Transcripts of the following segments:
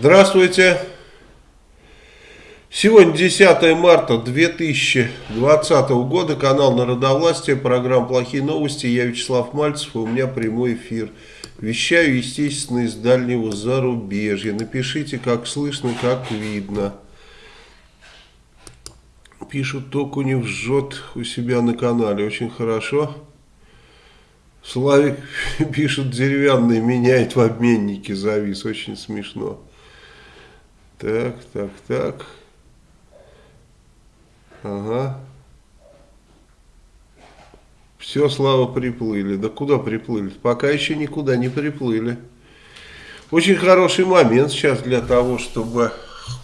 Здравствуйте. Сегодня 10 марта 2020 года, канал Народовластия, программа «Плохие новости». Я Вячеслав Мальцев, и у меня прямой эфир. Вещаю, естественно, из дальнего зарубежья. Напишите, как слышно, как видно. Пишут, Токунев жжет у себя на канале. Очень хорошо. Славик пишет, деревянный меняет в обменнике завис. Очень смешно. Так, так, так. Ага. Все, Слава, приплыли. Да куда приплыли? Пока еще никуда не приплыли. Очень хороший момент сейчас для того, чтобы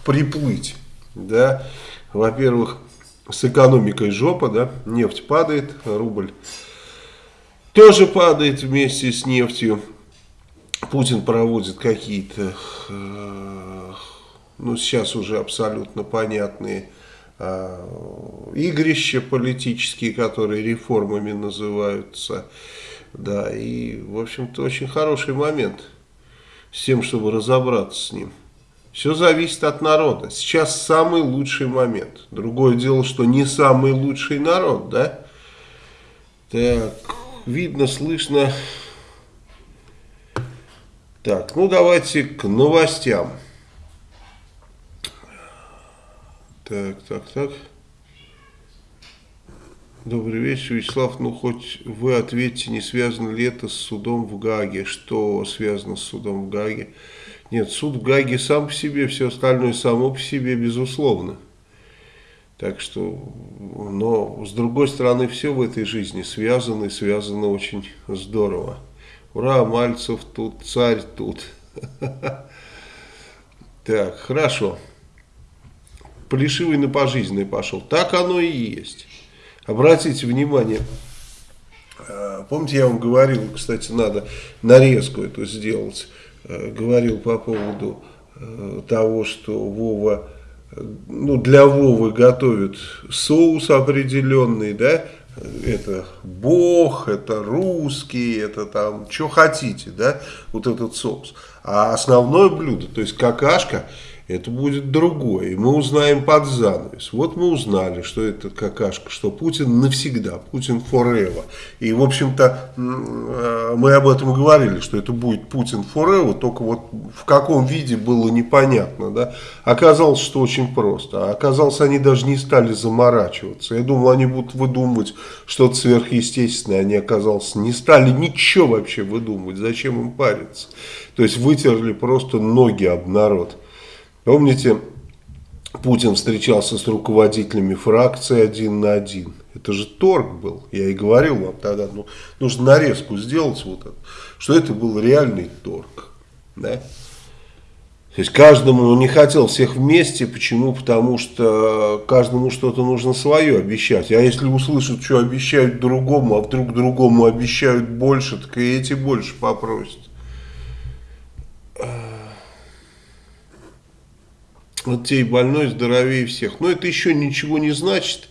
приплыть. Да, во-первых, с экономикой жопа, да, нефть падает, рубль тоже падает вместе с нефтью. Путин проводит какие-то э, ну, сейчас уже абсолютно понятные э, игрища политические, которые реформами называются. Да, и, в общем-то, очень хороший момент с тем, чтобы разобраться с ним. Все зависит от народа. Сейчас самый лучший момент. Другое дело, что не самый лучший народ, да? Так, видно, слышно. Так, ну давайте к новостям. Так, так, так. Добрый вечер, Вячеслав. Ну, хоть вы ответьте, не связано ли это с судом в Гаге? Что связано с судом в Гаге? Нет, суд в Гаге сам по себе, все остальное само по себе, безусловно. Так что, но с другой стороны, все в этой жизни связано и связано очень здорово. Ура, Мальцев тут, царь тут. Так, хорошо. Плешивый на пожизненный пошел. Так оно и есть. Обратите внимание, э, помните, я вам говорил, кстати, надо нарезку эту сделать, э, говорил по поводу э, того, что Вова, ну, для Вовы готовят соус определенный, да, это бог, это русский, это там, что хотите, да, вот этот соус. А основное блюдо, то есть какашка, это будет другое. И мы узнаем под занавес. Вот мы узнали, что это какашка, что Путин навсегда, Путин forever. И, в общем-то, э, мы об этом говорили, что это будет Путин forever, только вот в каком виде было непонятно. Да? Оказалось, что очень просто. А оказалось, они даже не стали заморачиваться. Я думал, они будут выдумывать что-то сверхъестественное. Они, оказалось, не стали ничего вообще выдумывать. Зачем им париться? То есть вытерли просто ноги об народ. Помните, Путин встречался с руководителями фракции один на один. Это же торг был. Я и говорил вам тогда, ну, нужно нарезку сделать, вот это, что это был реальный торг. Да? То есть каждому он не хотел всех вместе. Почему? Потому что каждому что-то нужно свое обещать. А если услышат, что обещают другому, а вдруг другому обещают больше, так и эти больше попросят. Вот тебе больной здоровее всех. Но это еще ничего не значит.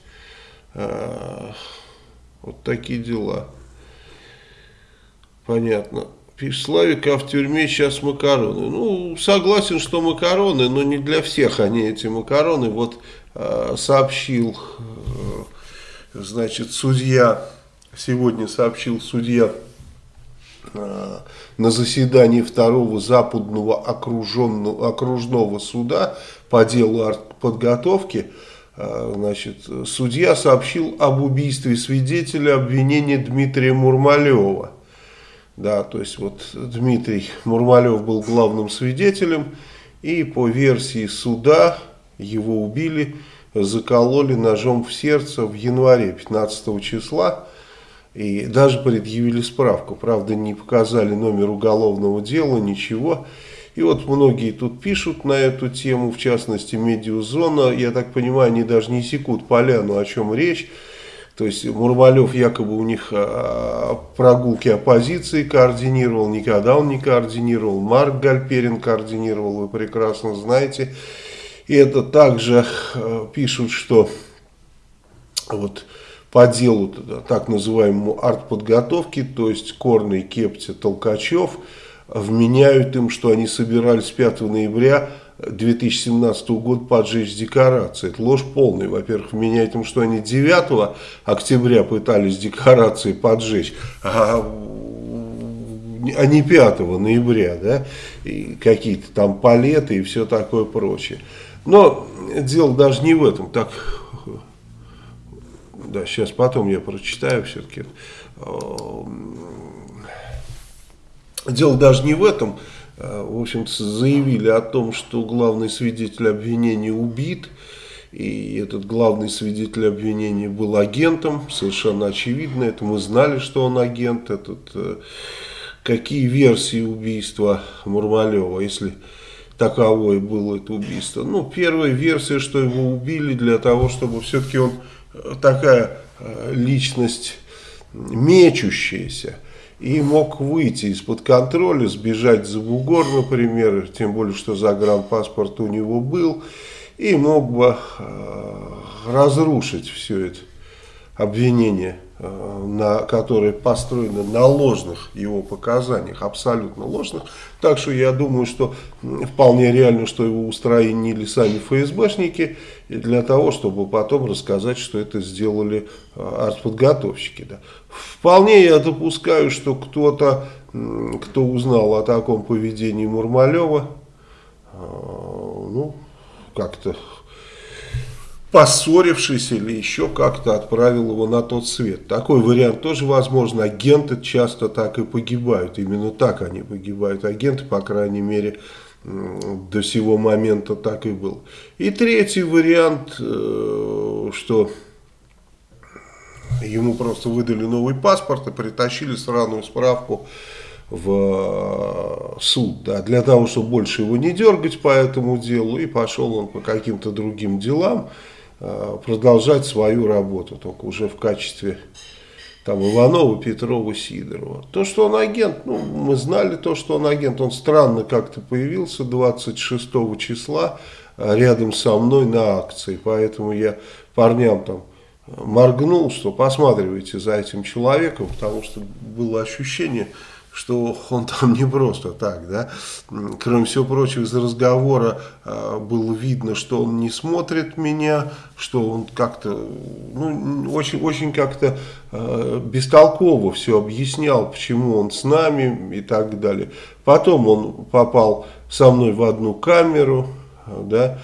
А, вот такие дела. Понятно. Славик, а в тюрьме сейчас макароны. Ну, согласен, что макароны, но не для всех они эти макароны. Вот э, сообщил, э, значит, судья, сегодня сообщил судья э, на заседании второго западного окруженного, окружного суда по делу подготовки, а, значит, судья сообщил об убийстве свидетеля обвинения Дмитрия Мурмалева. Да, то есть вот Дмитрий Мурмалев был главным свидетелем, и по версии суда его убили, закололи ножом в сердце в январе 15 числа. И даже предъявили справку. Правда, не показали номер уголовного дела, ничего. И вот многие тут пишут на эту тему, в частности Медиазона, я так понимаю, они даже не секут поляну, о чем речь. То есть Мурмалев якобы у них а, прогулки оппозиции координировал, никогда он не координировал, Марк Гальперин координировал, вы прекрасно знаете. И это также а, пишут, что вот по делу так называемому артподготовки, то есть Корный, Кепти, Толкачев – вменяют им, что они собирались 5 ноября 2017 года поджечь декорации. Это ложь полная. Во-первых, вменяют им, что они 9 октября пытались декорации поджечь, а, а не 5 ноября, да, и какие-то там палеты и все такое прочее. Но дело даже не в этом. Так, да, сейчас потом я прочитаю все-таки. Дело даже не в этом. В общем-то, заявили о том, что главный свидетель обвинения убит. И этот главный свидетель обвинения был агентом, совершенно очевидно. Это мы знали, что он агент. Этот, э, какие версии убийства Мурмалева, если таковое было это убийство. Ну, первая версия, что его убили для того, чтобы все-таки он э, такая э, личность мечущаяся и мог выйти из-под контроля, сбежать за бугор, например, тем более, что загранпаспорт у него был, и мог бы э, разрушить все это обвинение на, которые построены на ложных его показаниях, абсолютно ложных. Так что я думаю, что вполне реально, что его устранили сами ФСБшники для того, чтобы потом рассказать, что это сделали э, артподготовщики. Да. Вполне я допускаю, что кто-то, кто узнал о таком поведении Мурмалева, э, ну, как-то поссорившись или еще как-то отправил его на тот свет. Такой вариант тоже возможен. Агенты часто так и погибают. Именно так они погибают. Агенты, по крайней мере, до сего момента так и был. И третий вариант, э, что ему просто выдали новый паспорт и притащили сраную справку в суд, да, для того, чтобы больше его не дергать по этому делу, и пошел он по каким-то другим делам, Э, продолжать свою работу, только уже в качестве там Иванова, Петрова, Сидорова. То, что он агент, ну, мы знали то, что он агент, он странно как-то появился 26 числа э, рядом со мной на акции, поэтому я парням там моргнул, что посматривайте за этим человеком, потому что было ощущение, что он там не просто так, да. Кроме всего прочего, из разговора э, было видно, что он не смотрит меня, что он как-то, ну, очень, очень как-то э, бестолково все объяснял, почему он с нами и так далее. Потом он попал со мной в одну камеру, да,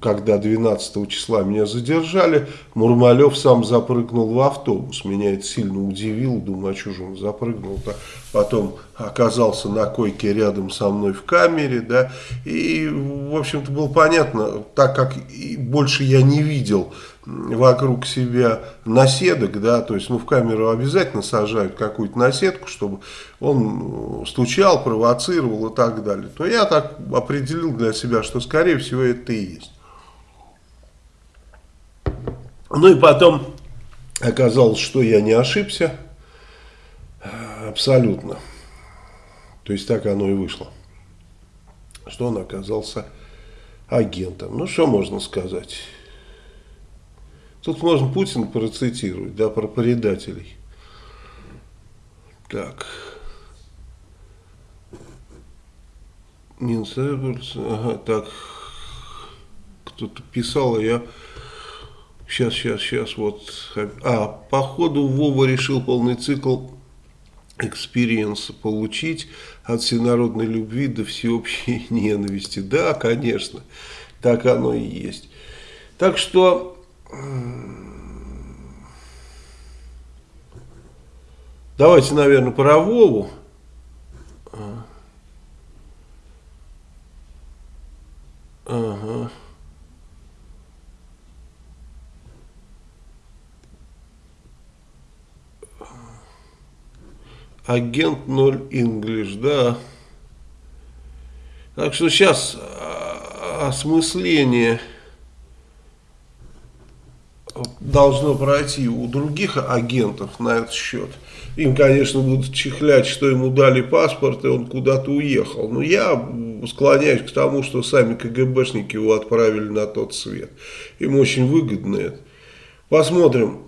когда 12 числа меня задержали, Мурмалев сам запрыгнул в автобус. Меня это сильно удивило, думаю, а что же он запрыгнул-то. Потом оказался на койке рядом со мной в камере, да, и, в общем-то, было понятно, так как больше я не видел вокруг себя наседок, да, то есть, ну, в камеру обязательно сажают какую-то наседку, чтобы он стучал, провоцировал и так далее, то я так определил для себя, что, скорее всего, это и есть. Ну и потом оказалось, что я не ошибся, абсолютно. То есть так оно и вышло, что он оказался агентом. Ну, что можно сказать? Тут можно Путин процитировать, да, про предателей. Так. Минц, ага, так. Кто-то писал, а я... Сейчас, сейчас, сейчас, вот. А, походу Вова решил полный цикл experience получить от всенародной любви до всеобщей ненависти. Да, конечно, так оно и есть. Так что Давайте, наверное, про Вову. Ага. Агент 0 English, да. Так что сейчас а, осмысление должно пройти у других агентов на этот счет. Им, конечно, будут чихлять, что ему дали паспорт, и он куда-то уехал. Но я склоняюсь к тому, что сами КГБшники его отправили на тот свет. Им очень выгодно это. Посмотрим.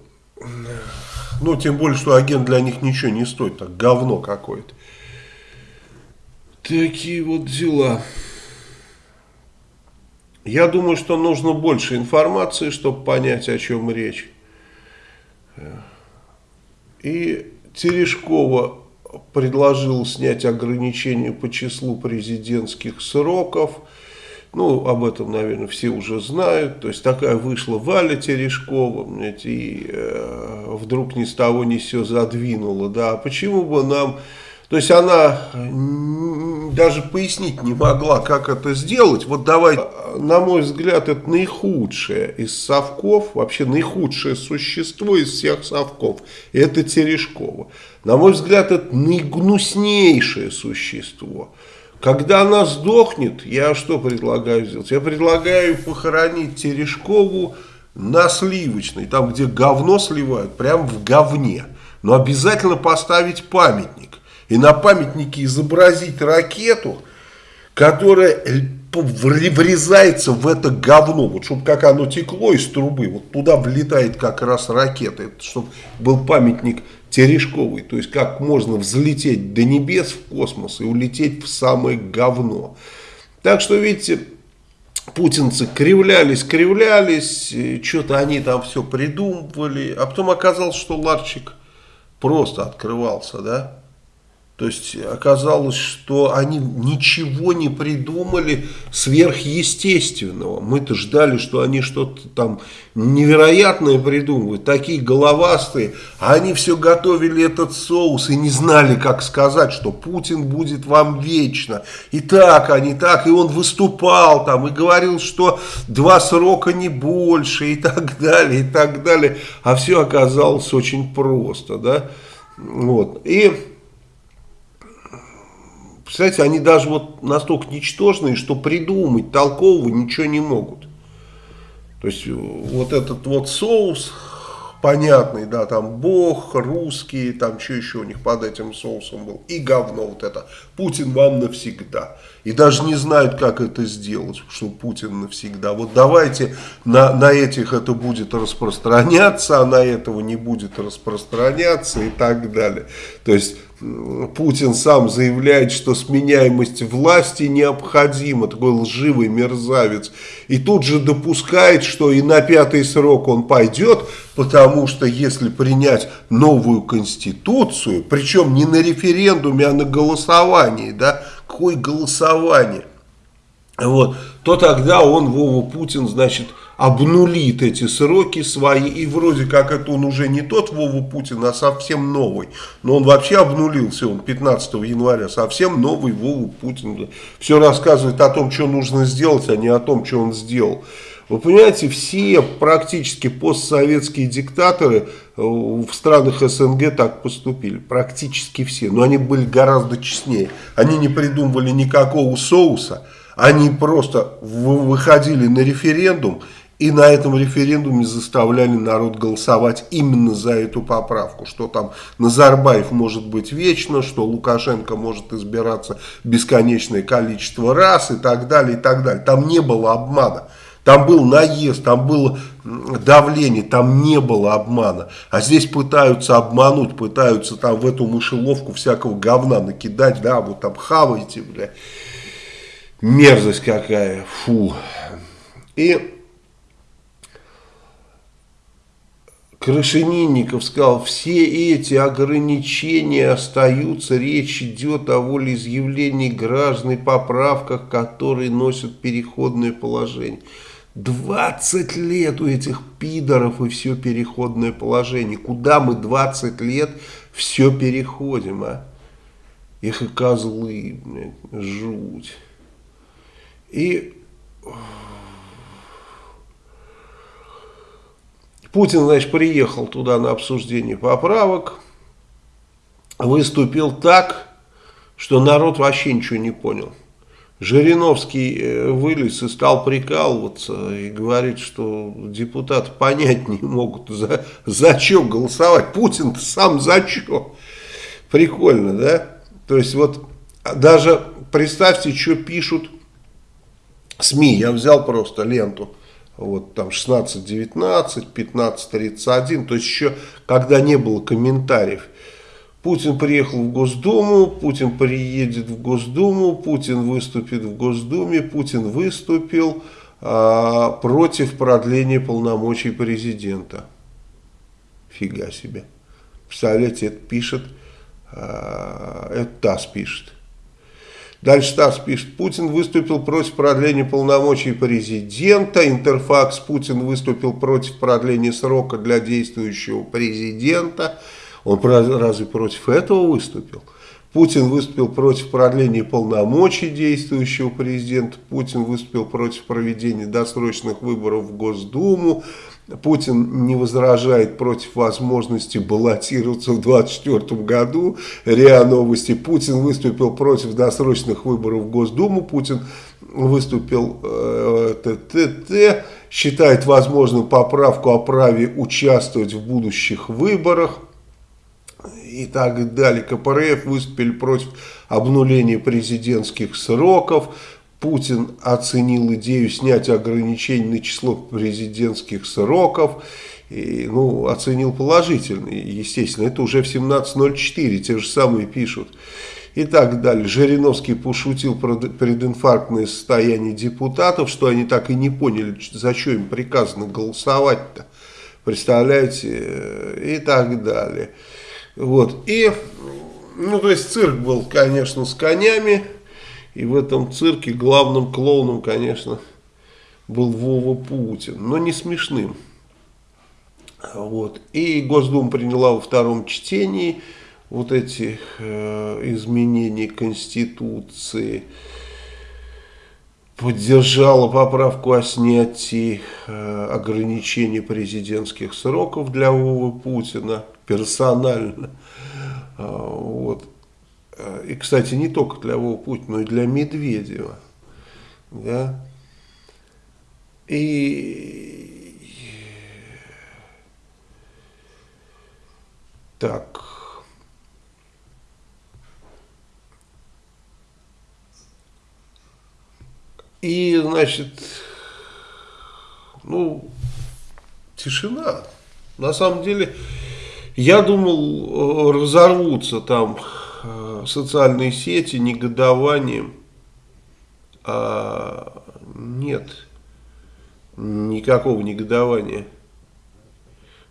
Ну, тем более, что агент для них ничего не стоит, так говно какое-то. Такие вот дела. Я думаю, что нужно больше информации, чтобы понять, о чем речь. И Терешкова предложил снять ограничения по числу президентских сроков. Ну, об этом, наверное, все уже знают. То есть, такая вышла Валя Терешкова, и э, вдруг ни с того ни с сего задвинула. Да, почему бы нам то есть она даже пояснить не могла, как это сделать. Вот давай, на мой взгляд, это наихудшее из совков, вообще наихудшее существо из всех совков. Это Терешкова. На мой взгляд, это наигнуснейшее существо. Когда она сдохнет, я что предлагаю сделать? Я предлагаю похоронить Терешкову на сливочной, там, где говно сливают, прям в говне. Но обязательно поставить памятник и на памятнике изобразить ракету, которая врезается в это говно, вот чтобы как оно текло из трубы, вот туда влетает как раз ракета, чтобы был памятник Терешковый, то есть как можно взлететь до небес в космос и улететь в самое говно. Так что, видите, путинцы кривлялись, кривлялись, что-то они там все придумывали, а потом оказалось, что ларчик просто открывался, да, то есть оказалось, что они ничего не придумали сверхъестественного. Мы-то ждали, что они что-то там невероятное придумывают, такие головастые. А они все готовили этот соус и не знали, как сказать, что Путин будет вам вечно. И так, а не так. И он выступал там и говорил, что два срока не больше и так далее, и так далее. А все оказалось очень просто, да. Вот. И Представляете, они даже вот настолько ничтожные, что придумать толкового ничего не могут. То есть вот этот вот соус понятный, да, там бог, русские, там что еще у них под этим соусом был, и говно вот это, Путин вам навсегда. И даже не знают, как это сделать, что Путин навсегда. Вот давайте на, на этих это будет распространяться, а на этого не будет распространяться и так далее. То есть Путин сам заявляет, что сменяемость власти необходима, такой лживый мерзавец. И тут же допускает, что и на пятый срок он пойдет, потому что если принять новую конституцию, причем не на референдуме, а на голосовании, да, какое голосование, вот, то тогда он, Вова Путин, значит, обнулит эти сроки свои, и вроде как это он уже не тот Вова Путин, а совсем новый. Но он вообще обнулился, он 15 января, совсем новый Вова Путин. Все рассказывает о том, что нужно сделать, а не о том, что он сделал. Вы понимаете, все практически постсоветские диктаторы э, в странах СНГ так поступили. Практически все. Но они были гораздо честнее. Они не придумывали никакого соуса. Они просто выходили на референдум и на этом референдуме заставляли народ голосовать именно за эту поправку, что там Назарбаев может быть вечно, что Лукашенко может избираться бесконечное количество раз и так далее, и так далее. Там не было обмана. Там был наезд, там было давление, там не было обмана. А здесь пытаются обмануть, пытаются там в эту мышеловку всякого говна накидать, да, вот там хавайте, бля. Мерзость какая, фу. И Крашенинников сказал, все эти ограничения остаются, речь идет о волеизъявлении граждан и поправках, которые носят переходное положение. 20 лет у этих пидоров и все переходное положение. Куда мы 20 лет все переходим, а? Их и козлы, блядь, жуть. И Путин, значит, приехал туда на обсуждение поправок, выступил так, что народ вообще ничего не понял. Жириновский э, вылез и стал прикалываться и говорит, что депутаты понять не могут, за, за что голосовать. Путин сам за что. Прикольно, да? То есть вот даже представьте, что пишут СМИ. Я взял просто ленту вот там 16-19, 15-31, то есть еще когда не было комментариев. Путин приехал в Госдуму, Путин приедет в Госдуму, Путин выступит в Госдуме, Путин выступил а, против продления полномочий президента. Фига себе. Представляете, это пишет, а, это ТАСС пишет. Дальше ТАСС пишет, Путин выступил против продления полномочий президента, Интерфакс, Путин выступил против продления срока для действующего президента. Он разве против этого выступил? Путин выступил против продления полномочий действующего президента, Путин выступил против проведения досрочных выборов в Госдуму, Путин не возражает против возможности баллотироваться в 2024 году. РИА Новости. Путин выступил против досрочных выборов в Госдуму. Путин выступил э. Считает возможным поправку о праве участвовать в будущих выборах. И так далее. КПРФ выступили против обнуления президентских сроков. Путин оценил идею снять ограничений на число президентских сроков. И, ну, оценил положительно, естественно. Это уже в 17.04, те же самые пишут. И так далее. Жириновский пошутил про прединфарктное состояние депутатов, что они так и не поняли, за что им приказано голосовать-то. Представляете? И так далее. Вот. И, ну, то есть цирк был, конечно, с конями. И в этом цирке главным клоуном, конечно, был Вова Путин, но не смешным. Вот. И Госдума приняла во втором чтении вот эти э, изменения Конституции, поддержала поправку о снятии э, ограничений президентских сроков для Вовы Путина персонально. А, вот. Э, и, кстати, не только для Вова Путина, но и для Медведева. Да? И так. И, значит, ну, тишина. На самом деле, я думал, э, разорвутся там Э, социальные сети негодованием. А нет никакого негодования.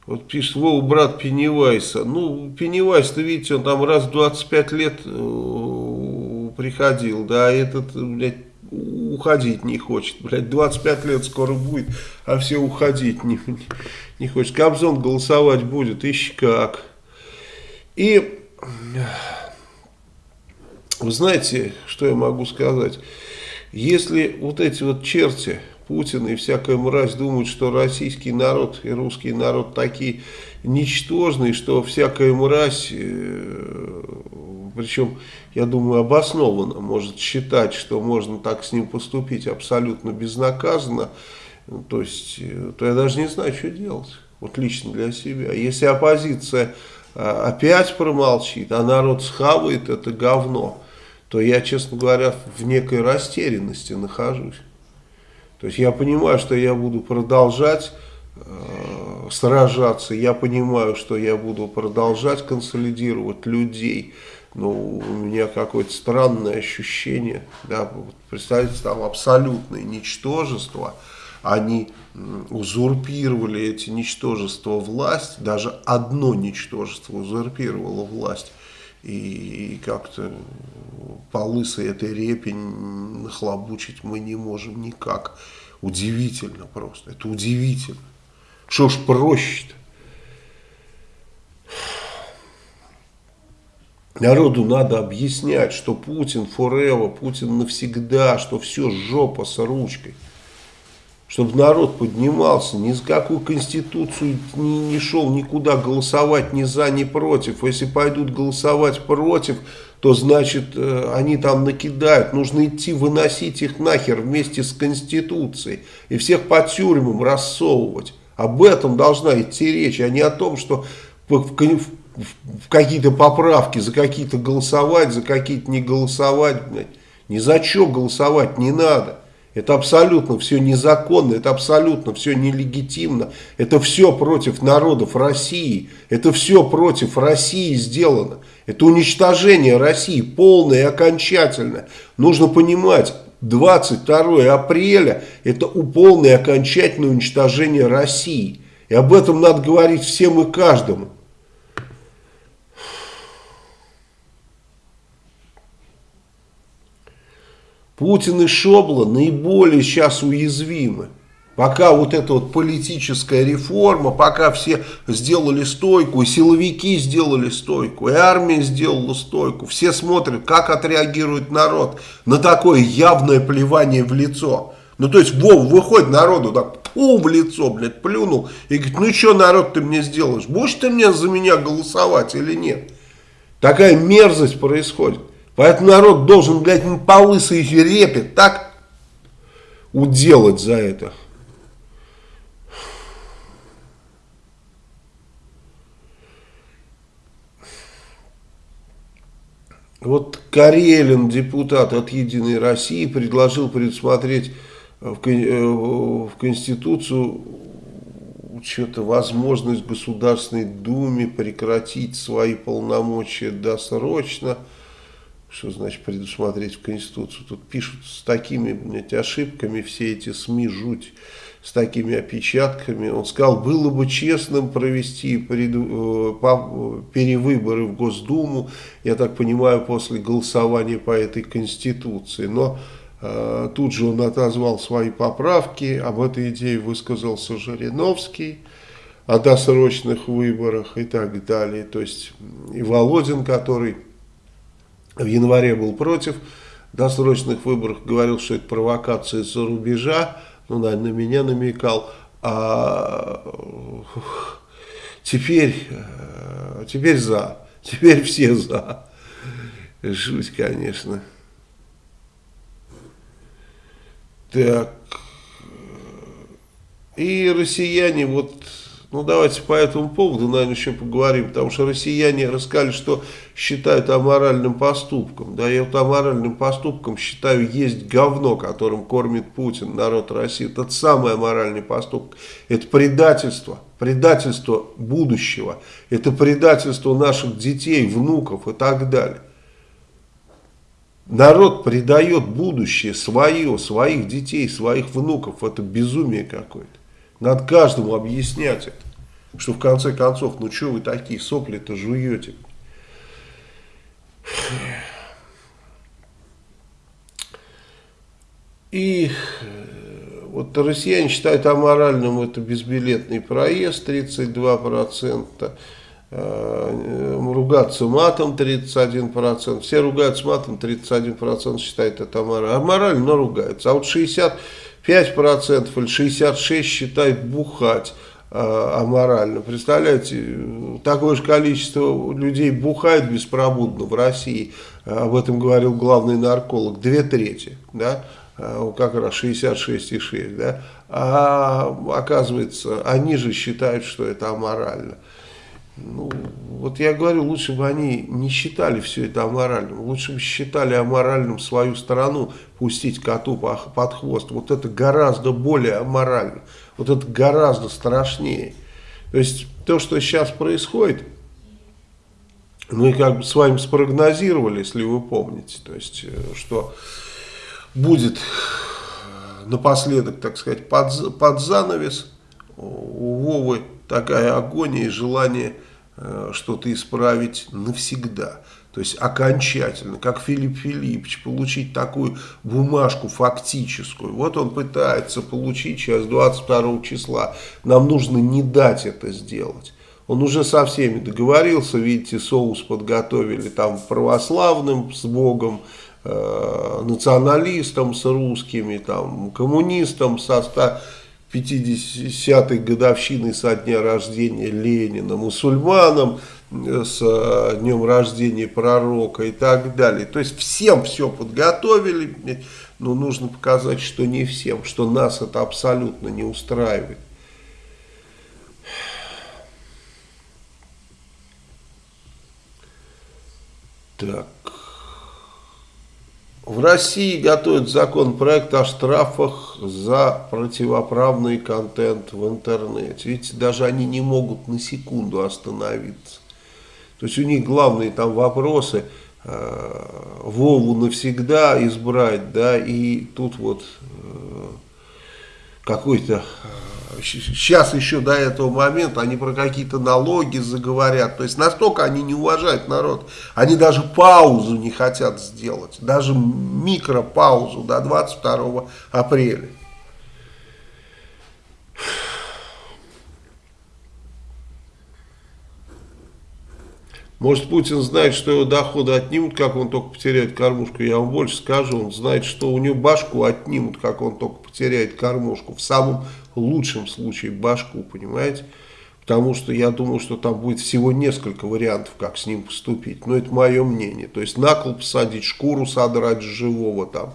Вот пишет Вова, брат Пеннивайса. Ну, Пеннивайс-то, видите, он там раз в 25 лет э, приходил, да, а этот, блядь, уходить не хочет. Блядь, 25 лет скоро будет, а все уходить не, не хочет. Кобзон голосовать будет, ищи как. И вы знаете, что я могу сказать? Если вот эти вот черти, Путин и всякая мразь думают, что российский народ и русский народ такие ничтожные, что всякая мразь, э, причем, я думаю, обоснованно может считать, что можно так с ним поступить абсолютно безнаказанно, то есть, э, то я даже не знаю, что делать, вот лично для себя. Если оппозиция э, опять промолчит, а народ схавает это говно, то я, честно говоря, в некой растерянности нахожусь. То есть я понимаю, что я буду продолжать сражаться, я понимаю, что я буду продолжать консолидировать людей, но у меня какое-то странное ощущение, да, представьте, там абсолютное ничтожество, они узурпировали эти ничтожества власть, даже одно ничтожество узурпировало власть, и как-то по лысой этой репе нахлобучить мы не можем никак. Удивительно просто, это удивительно. Что ж проще-то? Народу надо объяснять, что Путин forever, Путин навсегда, что все жопа с ручкой чтобы народ поднимался, ни за какую конституцию не, не шел никуда голосовать ни за, ни против. Если пойдут голосовать против, то значит э, они там накидают. Нужно идти выносить их нахер вместе с конституцией и всех по тюрьмам рассовывать. Об этом должна идти речь, а не о том, что в, какие-то поправки за какие-то голосовать, за какие-то не голосовать. Ни за что голосовать не надо. Это абсолютно все незаконно, это абсолютно все нелегитимно. Это все против народов России. Это все против России сделано. Это уничтожение России полное и окончательное. Нужно понимать, 22 апреля это полное и окончательное уничтожение России. И об этом надо говорить всем и каждому. Путин и Шобла наиболее сейчас уязвимы. Пока вот эта вот политическая реформа, пока все сделали стойку, и силовики сделали стойку, и армия сделала стойку, все смотрят, как отреагирует народ на такое явное плевание в лицо. Ну, то есть, Вов, выходит народу, так, пу в лицо, блядь, плюнул, и говорит, ну, что, народ, ты мне сделаешь? Будешь ты мне за меня голосовать или нет? Такая мерзость происходит. Поэтому народ должен, блядь, по лысой репе так уделать за это. Вот Карелин, депутат от «Единой России», предложил предусмотреть в, э, в Конституцию что-то возможность Государственной Думе прекратить свои полномочия досрочно – что значит предусмотреть в Конституцию? Тут пишут с такими блядь, ошибками все эти СМИ, жуть, с такими опечатками. Он сказал, было бы честным провести э, перевыборы в Госдуму, я так понимаю, после голосования по этой Конституции. Но э, тут же он отозвал свои поправки, об этой идее высказался Жириновский о досрочных выборах и так далее. То есть и Володин, который в январе был против досрочных выборов, говорил, что это провокация из-за рубежа, ну, наверное, на меня намекал, а теперь, э, теперь за, теперь все за. Жуть, конечно. Так. И россияне вот ну, давайте по этому поводу, наверное, еще поговорим, потому что россияне рассказали, что считают аморальным поступком. Да, я вот аморальным поступком считаю, есть говно, которым кормит Путин, народ России. Это самый аморальный поступок. Это предательство, предательство будущего. Это предательство наших детей, внуков и так далее. Народ предает будущее свое, своих детей, своих внуков. Это безумие какое-то. Надо каждому объяснять это. Что в конце концов, ну что вы такие сопли-то жуете? И э, вот россияне считают аморальным это безбилетный проезд 32%, э, ругаться матом 31%, все ругаются матом, 31% считают это аморально, аморально, но ругаются, а вот 60 5% или 66% считают бухать э, аморально. Представляете, такое же количество людей бухает беспробудно в России, об этом говорил главный нарколог, две трети, да, э, как раз 66,6, да, а оказывается, они же считают, что это аморально. Ну, вот я говорю, лучше бы они не считали все это аморальным, лучше бы считали аморальным свою страну пустить коту под хвост. Вот это гораздо более аморально, вот это гораздо страшнее. То есть то, что сейчас происходит, мы как бы с вами спрогнозировали, если вы помните, то есть э, что будет напоследок, так сказать, под, под занавес у Вовы такая агония и желание Э, что-то исправить навсегда. То есть окончательно, как Филипп Филиппович, получить такую бумажку фактическую. Вот он пытается получить сейчас 22 числа. Нам нужно не дать это сделать. Он уже со всеми договорился, видите, соус подготовили там православным с Богом, э, националистам с русскими, там, коммунистам со 100 50-й годовщиной со дня рождения Ленина, мусульманам э, с днем рождения пророка и так далее. То есть всем все подготовили, но нужно показать, что не всем, что нас это абсолютно не устраивает. Так. В России готовят законопроект о штрафах за противоправный контент в интернете. Видите, даже они не могут на секунду остановиться. То есть у них главные там вопросы э, Вову навсегда избрать, да, и тут вот э, какой-то сейчас еще до этого момента они про какие-то налоги заговорят. То есть настолько они не уважают народ. Они даже паузу не хотят сделать. Даже микропаузу до 22 апреля. Может, Путин знает, что его доходы отнимут, как он только потеряет кормушку. Я вам больше скажу, он знает, что у него башку отнимут, как он только потеряет кормушку. В самом лучшем случае башку, понимаете? Потому что я думаю, что там будет всего несколько вариантов, как с ним поступить. Но это мое мнение. То есть на кол посадить, шкуру содрать живого там,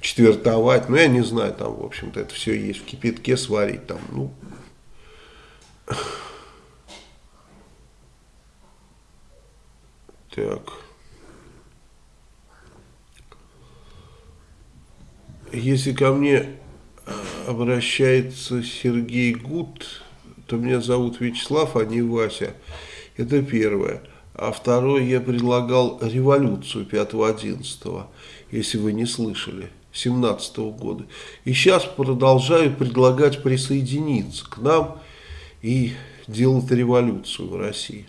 четвертовать. Ну, я не знаю, там, в общем-то, это все есть в кипятке сварить. Там, ну... Так. Если ко мне обращается Сергей Гуд, то меня зовут Вячеслав, а не Вася. Это первое. А второе, я предлагал революцию 5-11, если вы не слышали, 17 -го года. И сейчас продолжаю предлагать присоединиться к нам и делать революцию в России.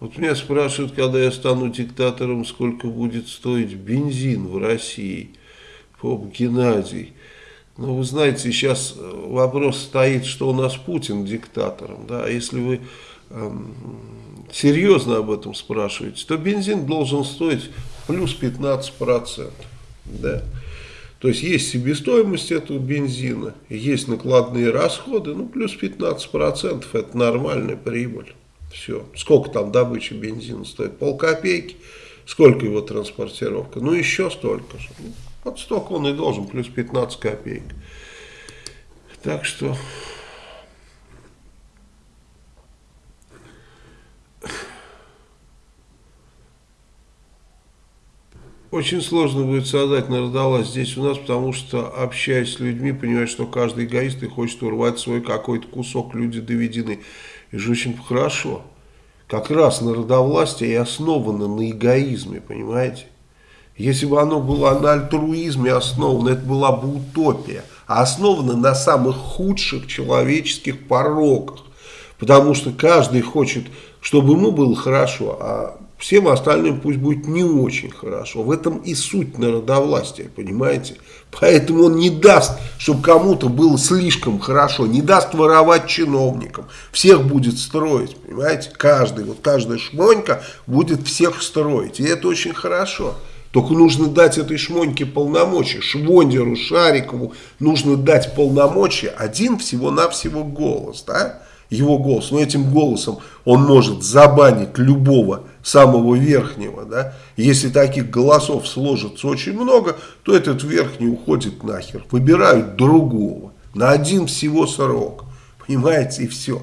Вот меня спрашивают, когда я стану диктатором, сколько будет стоить бензин в России. Поп Геннадий. Ну, вы знаете, сейчас э, вопрос стоит, что у нас Путин диктатором. Да? Если вы эм, серьезно об этом спрашиваете, то бензин должен стоить плюс 15%. Да? То есть есть себестоимость этого бензина, есть накладные расходы, ну плюс 15% это нормальная прибыль. Все. Сколько там добыча бензина стоит? Полкопейки. Сколько его транспортировка? Ну, еще столько же. Ну, вот столько он и должен, плюс 15 копеек. Так что... Очень сложно будет создать народовласть здесь у нас, потому что, общаясь с людьми, понимаешь, что каждый эгоист и хочет урвать свой какой-то кусок, люди доведены. И же очень хорошо. Как раз народовластие и основано на эгоизме, понимаете? Если бы оно было на альтруизме основано, это была бы утопия. А основано на самых худших человеческих пороках. Потому что каждый хочет, чтобы ему было хорошо, а всем остальным пусть будет не очень хорошо. В этом и суть народовластия, понимаете? Поэтому он не даст, чтобы кому-то было слишком хорошо, не даст воровать чиновникам. Всех будет строить, понимаете? Каждый, вот каждая шмонька будет всех строить. И это очень хорошо. Только нужно дать этой шмоньке полномочия. Швондеру, Шарикову нужно дать полномочия. Один всего-навсего голос, да? Его голос. Но этим голосом он может забанить любого самого верхнего, да, если таких голосов сложится очень много, то этот верхний уходит нахер, выбирают другого, на один всего срок, понимаете, и все.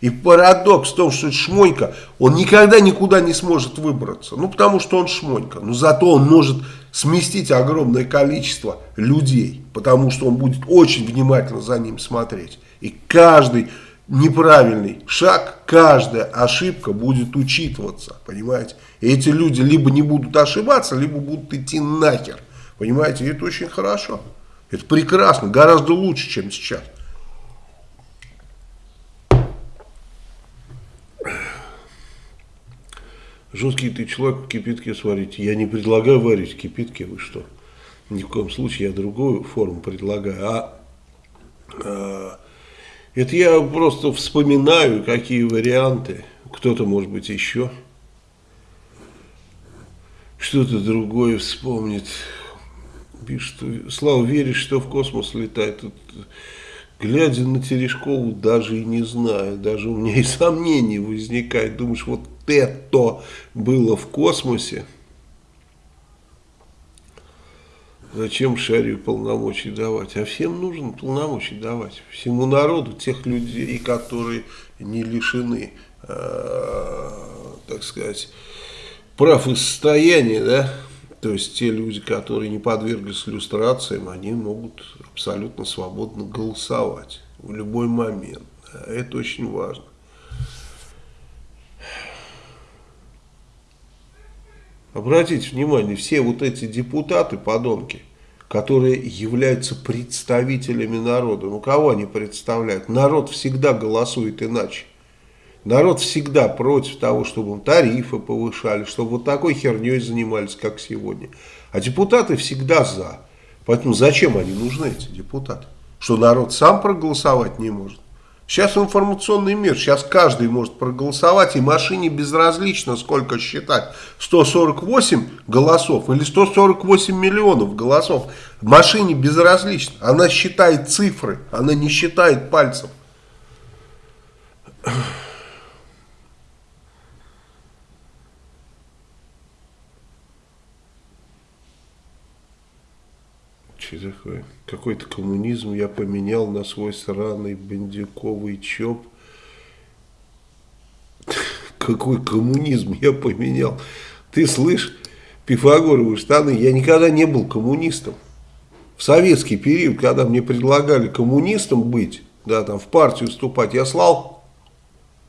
И парадокс в том, что Шмонька, он никогда никуда не сможет выбраться, ну потому что он Шмонька, но зато он может сместить огромное количество людей, потому что он будет очень внимательно за ним смотреть. И каждый неправильный шаг, каждая ошибка будет учитываться, понимаете. И эти люди либо не будут ошибаться, либо будут идти нахер, понимаете. И это очень хорошо, это прекрасно, гораздо лучше, чем сейчас. Жесткий ты человек в кипятке сварить. Я не предлагаю варить в кипятке, вы что? Ни в коем случае я другую форму предлагаю. А, а это я просто вспоминаю, какие варианты. Кто-то, может быть, еще что-то другое вспомнит. Пишет, Слава, веришь, что в космос летает? Тут, глядя на Терешкову, даже и не знаю. Даже у меня и сомнений возникает. Думаешь, вот это было в космосе? Зачем Шарию полномочий давать? А всем нужно полномочий давать. Всему народу, тех людей, которые не лишены, э, так сказать, прав и состояния, да, то есть те люди, которые не подверглись иллюстрациям, они могут абсолютно свободно голосовать в любой момент. Это очень важно. Обратите внимание, все вот эти депутаты, подонки, которые являются представителями народа, ну кого они представляют? Народ всегда голосует иначе. Народ всегда против того, чтобы тарифы повышали, чтобы вот такой херней занимались, как сегодня. А депутаты всегда за. Поэтому зачем они нужны, эти депутаты? Что народ сам проголосовать не может? Сейчас информационный мир, сейчас каждый может проголосовать, и машине безразлично, сколько считать, 148 голосов или 148 миллионов голосов. Машине безразлично, она считает цифры, она не считает пальцем. Что такое? Какой-то коммунизм я поменял на свой сраный бандюковый чоп. Какой коммунизм я поменял? Ты слышь, пифагоровые штаны, я никогда не был коммунистом. В советский период, когда мне предлагали коммунистом быть, да, там в партию вступать, я слал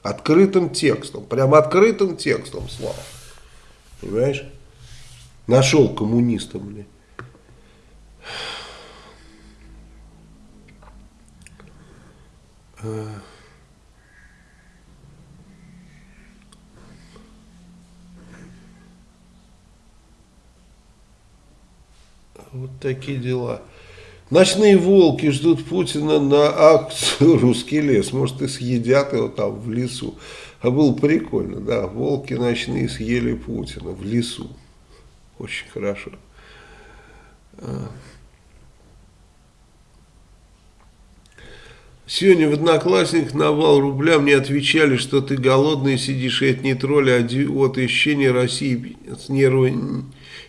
открытым текстом, прям открытым текстом слал. Понимаешь? Нашел коммуниста, блядь. Вот такие дела. Ночные волки ждут Путина на акцию «Русский лес». Может, и съедят его там в лесу. А было прикольно, да. Волки ночные съели Путина в лесу. Очень хорошо. Сегодня в Одноклассниках на вал рубля мне отвечали, что ты голодный сидишь, и это не тролль, а от исчения России с нервы,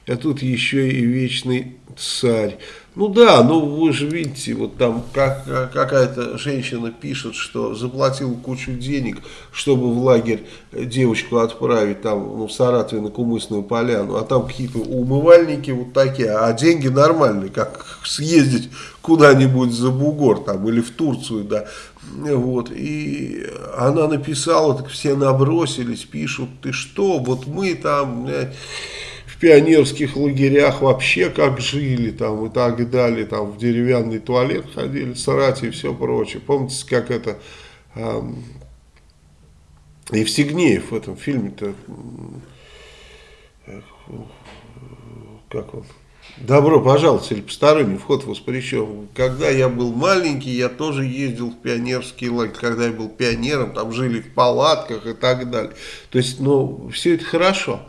а тут еще и вечный царь. Ну да, ну вы же видите, вот там как, какая-то женщина пишет, что заплатила кучу денег, чтобы в лагерь девочку отправить там ну, в Саратове на Кумысную поляну, а там какие-то умывальники вот такие, а деньги нормальные, как съездить куда-нибудь за бугор там или в Турцию, да, вот, и она написала, так все набросились, пишут, ты что, вот мы там пионерских лагерях вообще как жили там и так далее, там в деревянный туалет ходили, сарати и все прочее. Помните, как это э, Евсигнеев в этом фильме-то, как он, Добро пожаловать или посторонний вход воспрещен. Когда я был маленький, я тоже ездил в пионерский лагерь. Когда я был пионером, там жили в палатках и так далее. То есть, ну, все это хорошо.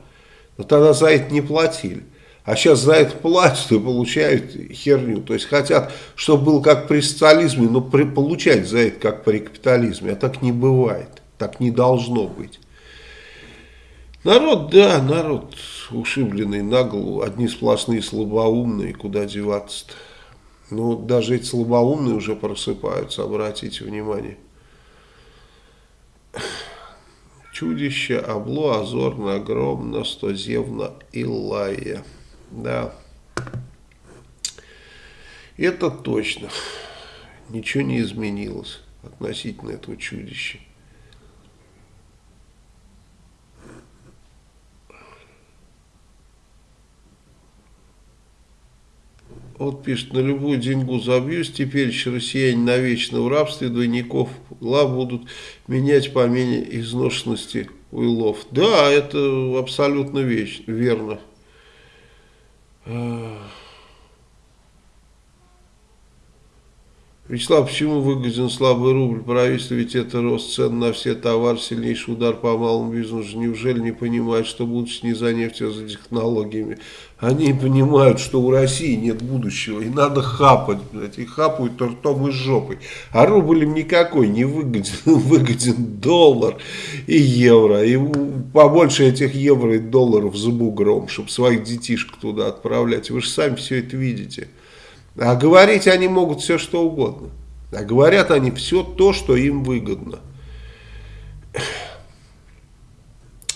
Но тогда за это не платили. А сейчас за это платят и получают херню. То есть хотят, чтобы было как при социализме, но при, получать за это как при капитализме. А так не бывает. Так не должно быть. Народ, да, народ ушибленный на голову. Одни сплошные слабоумные. Куда деваться-то? Ну, даже эти слабоумные уже просыпаются, обратите внимание. Чудище, обло, озорно, огромно, стозевно, Илая. Да. Это точно. Ничего не изменилось относительно этого чудища. Вот пишет, на любую деньгу забьюсь, теперь еще россияне навечно в рабстве, двойников ла будут менять по мере изношенности уилов. Да, это абсолютно вещь, верно. Вячеслав, почему выгоден слабый рубль? Правительство ведь это рост цен на все товары, сильнейший удар по малому бизнесу. Неужели не понимают, что будущее не за нефтью, а за технологиями? Они понимают, что у России нет будущего, и надо хапать, блядь, и хапают ртом и жопой. А рубль им никакой не выгоден, выгоден доллар и евро. И побольше этих евро и долларов за бугром, чтобы своих детишек туда отправлять. Вы же сами все это видите. А говорить они могут все что угодно. А говорят они все то, что им выгодно.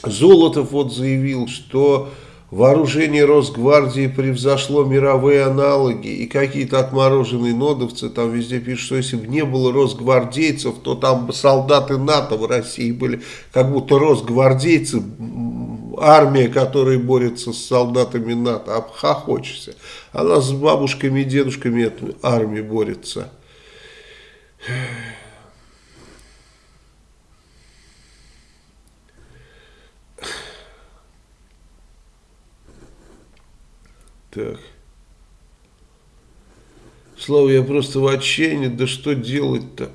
Золотов вот заявил, что вооружение Росгвардии превзошло мировые аналоги, и какие-то отмороженные нодовцы там везде пишут, что если бы не было росгвардейцев, то там бы солдаты НАТО в России были, как будто росгвардейцы армия, которая борется с солдатами НАТО, обхохочешься. Она с бабушками и дедушками этой армии борется. Так. Слава, я просто в отчаянии, да что делать-то?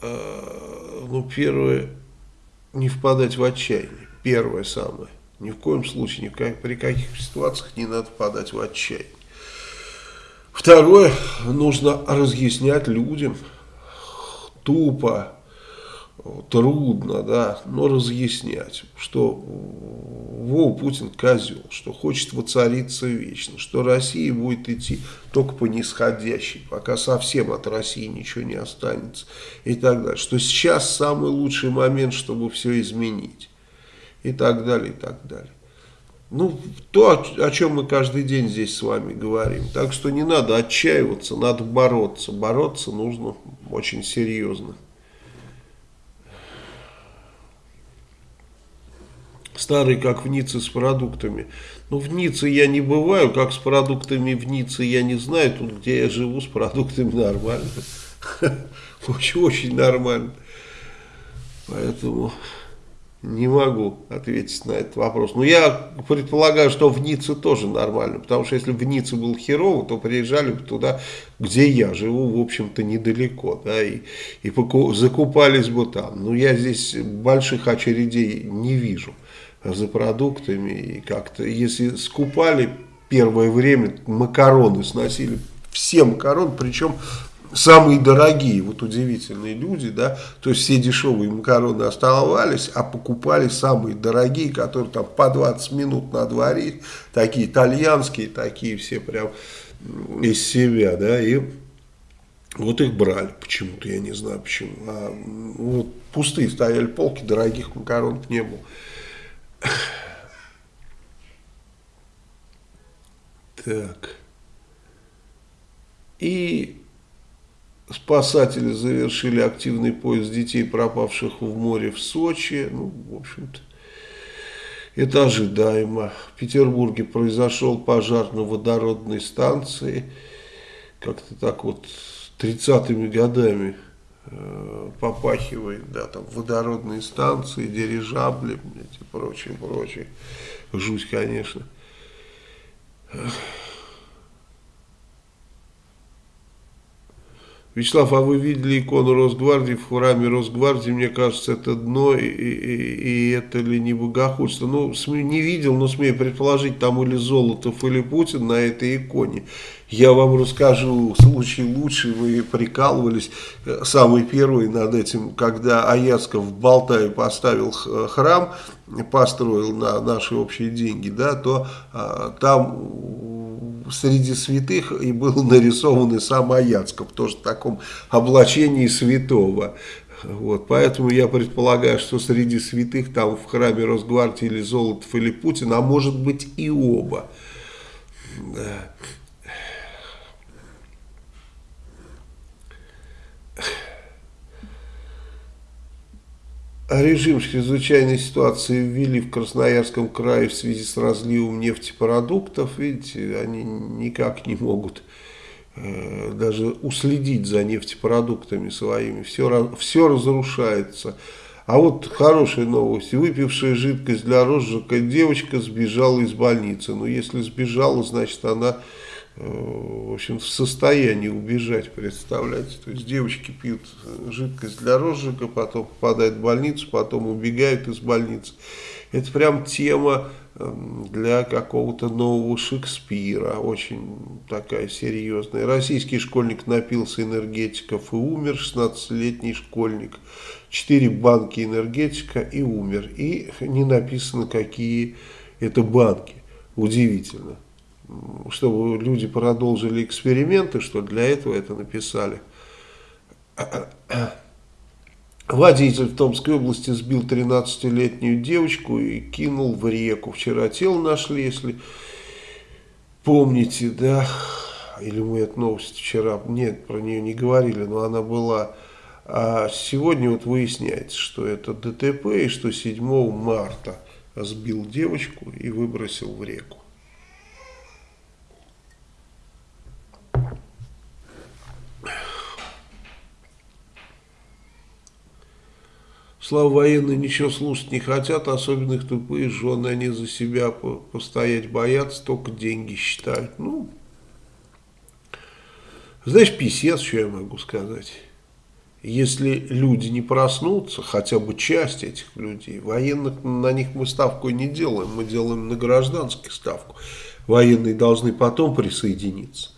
А, ну, первое, не впадать в отчаяние. Первое самое. Ни в коем случае, ни в как, при каких ситуациях не надо подать в отчаяние. Второе, нужно разъяснять людям тупо, трудно, да, но разъяснять, что Вова Путин козел, что хочет воцариться вечно, что Россия будет идти только по нисходящей, пока совсем от России ничего не останется и так далее, что сейчас самый лучший момент, чтобы все изменить и так далее, и так далее. Ну, то, о чем мы каждый день здесь с вами говорим. Так что не надо отчаиваться, надо бороться. Бороться нужно очень серьезно. Старый, как в Ницце с продуктами. Ну, в Ницце я не бываю, как с продуктами в Ницце я не знаю. Тут, где я живу, с продуктами нормально. Очень-очень нормально. Поэтому... Не могу ответить на этот вопрос. Но я предполагаю, что в Ницце тоже нормально. Потому что если в Ницце был херово, то приезжали бы туда, где я живу, в общем-то, недалеко. Да, и, и закупались бы там. Но я здесь больших очередей не вижу за продуктами. И как-то, если скупали первое время, макароны сносили все макароны, причем самые дорогие, вот удивительные люди, да, то есть все дешевые макароны оставались, а покупали самые дорогие, которые там по 20 минут на дворе, такие итальянские, такие все прям из себя, да, и вот их брали почему-то, я не знаю почему, а, вот пустые стояли полки, дорогих макарон не было. Так. И Спасатели завершили активный поиск детей, пропавших в море в Сочи. Ну, в общем-то, это ожидаемо. В Петербурге произошел пожар на водородной станции. Как-то так вот 30-ми годами попахивает, да, там водородные станции, дирижабли и прочее, прочее. Жуть, конечно. Вячеслав, а вы видели икону Росгвардии в храме Росгвардии? Мне кажется, это дно, и, и, и это ли не богохульство? Ну, не видел, но смею предположить, там или Золотов, или Путин на этой иконе. Я вам расскажу случай лучший, вы прикалывались, э, самый первый над этим, когда Аяцков в Болтае поставил храм, построил на наши общие деньги, да, то а, там среди святых и был нарисован и сам Аяцков, тоже в таком облачении святого. Вот, поэтому я предполагаю, что среди святых там в храме Росгвардии или Золотов или Путин, а может быть и оба. Да. Режим чрезвычайной ситуации ввели в Красноярском крае в связи с разливом нефтепродуктов. Видите, они никак не могут э, даже уследить за нефтепродуктами своими. Все, все разрушается. А вот хорошая новость. Выпившая жидкость для розжига девочка сбежала из больницы. Но если сбежала, значит она в общем, в состоянии убежать, представляете. То есть девочки пьют жидкость для розжига, потом попадают в больницу, потом убегают из больницы. Это прям тема эм, для какого-то нового Шекспира, очень такая серьезная. Российский школьник напился энергетиков и умер, 16-летний школьник. Четыре банки энергетика и умер. И не написано, какие это банки. Удивительно. Чтобы люди продолжили эксперименты, что для этого это написали. Водитель в Томской области сбил 13-летнюю девочку и кинул в реку. Вчера тело нашли, если помните, да, или мы эту новость вчера, нет, про нее не говорили, но она была. А сегодня вот выясняется, что это ДТП и что 7 марта сбил девочку и выбросил в реку. Слава военные ничего слушать не хотят, особенно их тупые жены, они за себя постоять боятся, только деньги считают. Ну, знаешь, писец, что я могу сказать. Если люди не проснутся, хотя бы часть этих людей, военных на них мы ставку не делаем, мы делаем на гражданских ставку. Военные должны потом присоединиться.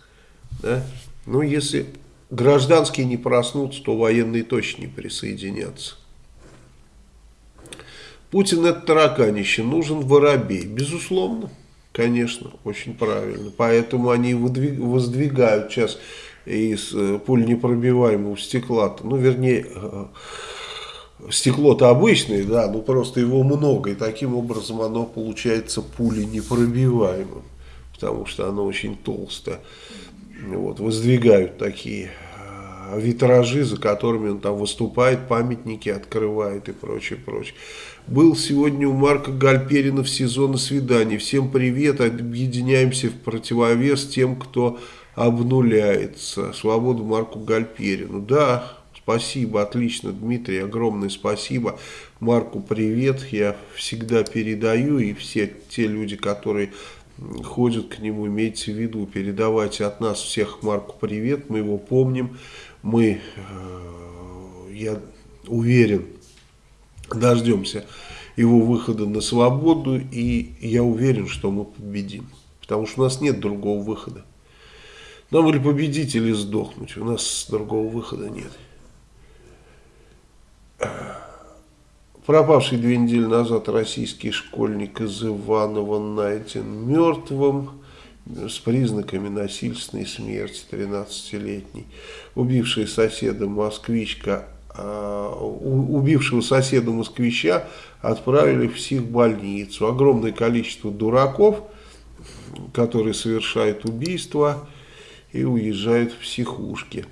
Да? Но если гражданские не проснутся, то военные точно не присоединятся. Путин это тараканище, нужен воробей. Безусловно, конечно, очень правильно. Поэтому они воздвигают сейчас из э, пуленепробиваемого стекла, ну вернее, э, стекло-то обычное, да, но просто его много, и таким образом оно получается пуленепробиваемым, потому что оно очень толстое. Вот, воздвигают такие витражи, за которыми он там выступает, памятники открывает и прочее, прочее. Был сегодня у Марка Гальперина в сезоне свиданий. Всем привет, объединяемся в противовес тем, кто обнуляется. Свободу Марку Гальперину. Да, спасибо, отлично, Дмитрий, огромное спасибо. Марку привет, я всегда передаю, и все те люди, которые ходят к нему, имейте в виду, передавайте от нас всех Марку привет, мы его помним, мы, э, я уверен, дождемся его выхода на свободу, и я уверен, что мы победим. Потому что у нас нет другого выхода. Нам или победить, или сдохнуть. У нас другого выхода нет. Пропавший две недели назад российский школьник из Иванова найден мертвым с признаками насильственной смерти 13-летней. Убившая соседа москвичка Э, убившего соседа москвича отправили в психбольницу. Огромное количество дураков, которые совершают убийства и уезжают в психушки.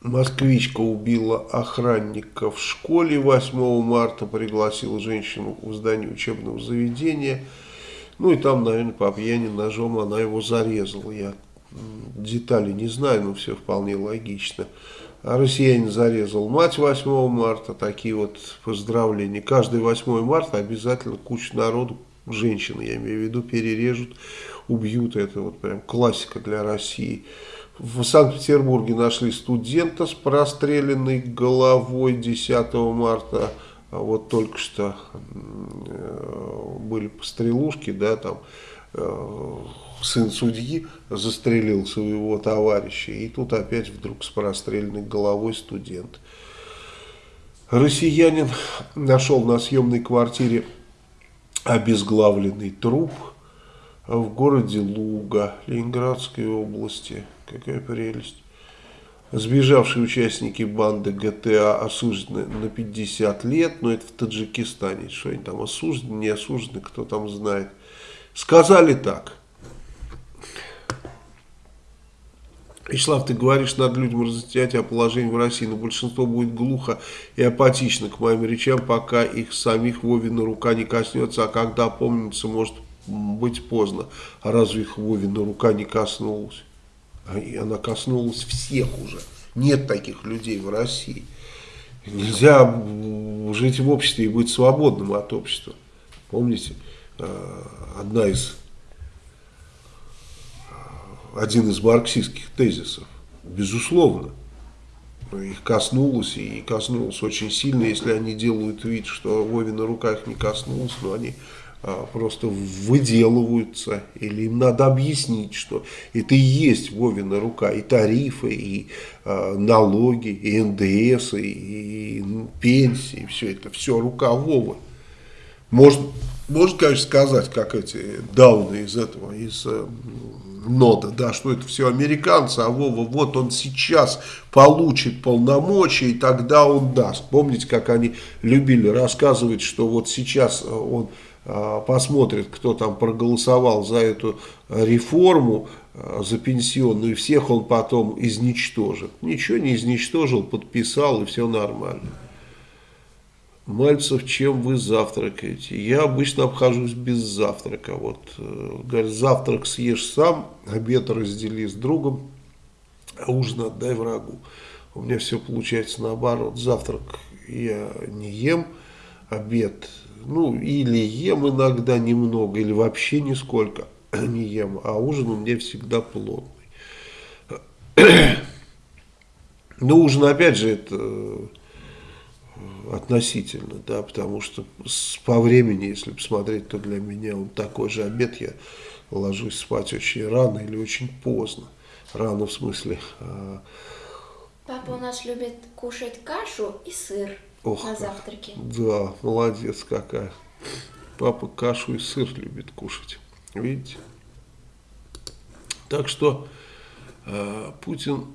Москвичка убила охранника в школе 8 марта, пригласила женщину в здание учебного заведения. Ну и там, наверное, по пьяни ножом она его зарезала. Я детали не знаю, но все вполне логично. Россиянин зарезал мать 8 марта, такие вот поздравления. Каждый 8 марта обязательно куча народу, женщины, я имею в виду, перережут, убьют. Это вот прям классика для России. В Санкт-Петербурге нашли студента с простреленной головой 10 марта. А вот только что э, были пострелушки, да, там э, сын судьи застрелил своего товарища, и тут опять вдруг с простреленной головой студент. Россиянин нашел на съемной квартире обезглавленный труп в городе Луга, Ленинградской области. Какая прелесть. Сбежавшие участники банды ГТА осуждены на 50 лет, но это в Таджикистане. Что они там осуждены, не осуждены, кто там знает. Сказали так. Вячеслав, ты говоришь, надо людям разъяснять о положении в России, но большинство будет глухо и апатично к моим речам, пока их самих Вовина рука не коснется, а когда помнится, может быть поздно. А разве их Вовина рука не коснулась? И она коснулась всех уже. Нет таких людей в России. Нельзя жить в обществе и быть свободным от общества. Помните, э, одна из один из марксистских тезисов, безусловно. Их коснулось и коснулось очень сильно, если они делают вид, что Вовина рука их не коснулась, но они просто выделываются, или им надо объяснить, что это и есть Вовина рука, и тарифы, и э, налоги, и НДС, и, и пенсии, все это, все рука Вовы. Можно, можно, конечно, сказать, как эти дауны из этого, из э, нода, да, что это все американцы, а Вова, вот он сейчас получит полномочия, и тогда он даст. Помните, как они любили рассказывать, что вот сейчас он а, посмотрит, кто там проголосовал за эту реформу, а, за пенсионную, всех он потом изничтожит. Ничего не изничтожил, подписал, и все нормально. Мальцев, чем вы завтракаете? Я обычно обхожусь без завтрака. Вот, э, говорят, завтрак съешь сам, обед раздели с другом, а ужин отдай врагу. У меня все получается наоборот. Завтрак я не ем, обед ну, или ем иногда немного, или вообще нисколько не ем, а ужин у меня всегда плотный. Но ужин, опять же, это э, относительно, да, потому что по времени, если посмотреть, то для меня он такой же обед, я ложусь спать очень рано или очень поздно. Рано в смысле... Э, Папа у нас любит кушать кашу и сыр. Ох, на завтраке. Да, молодец какая. Папа кашу и сыр любит кушать. Видите? Так что э, Путин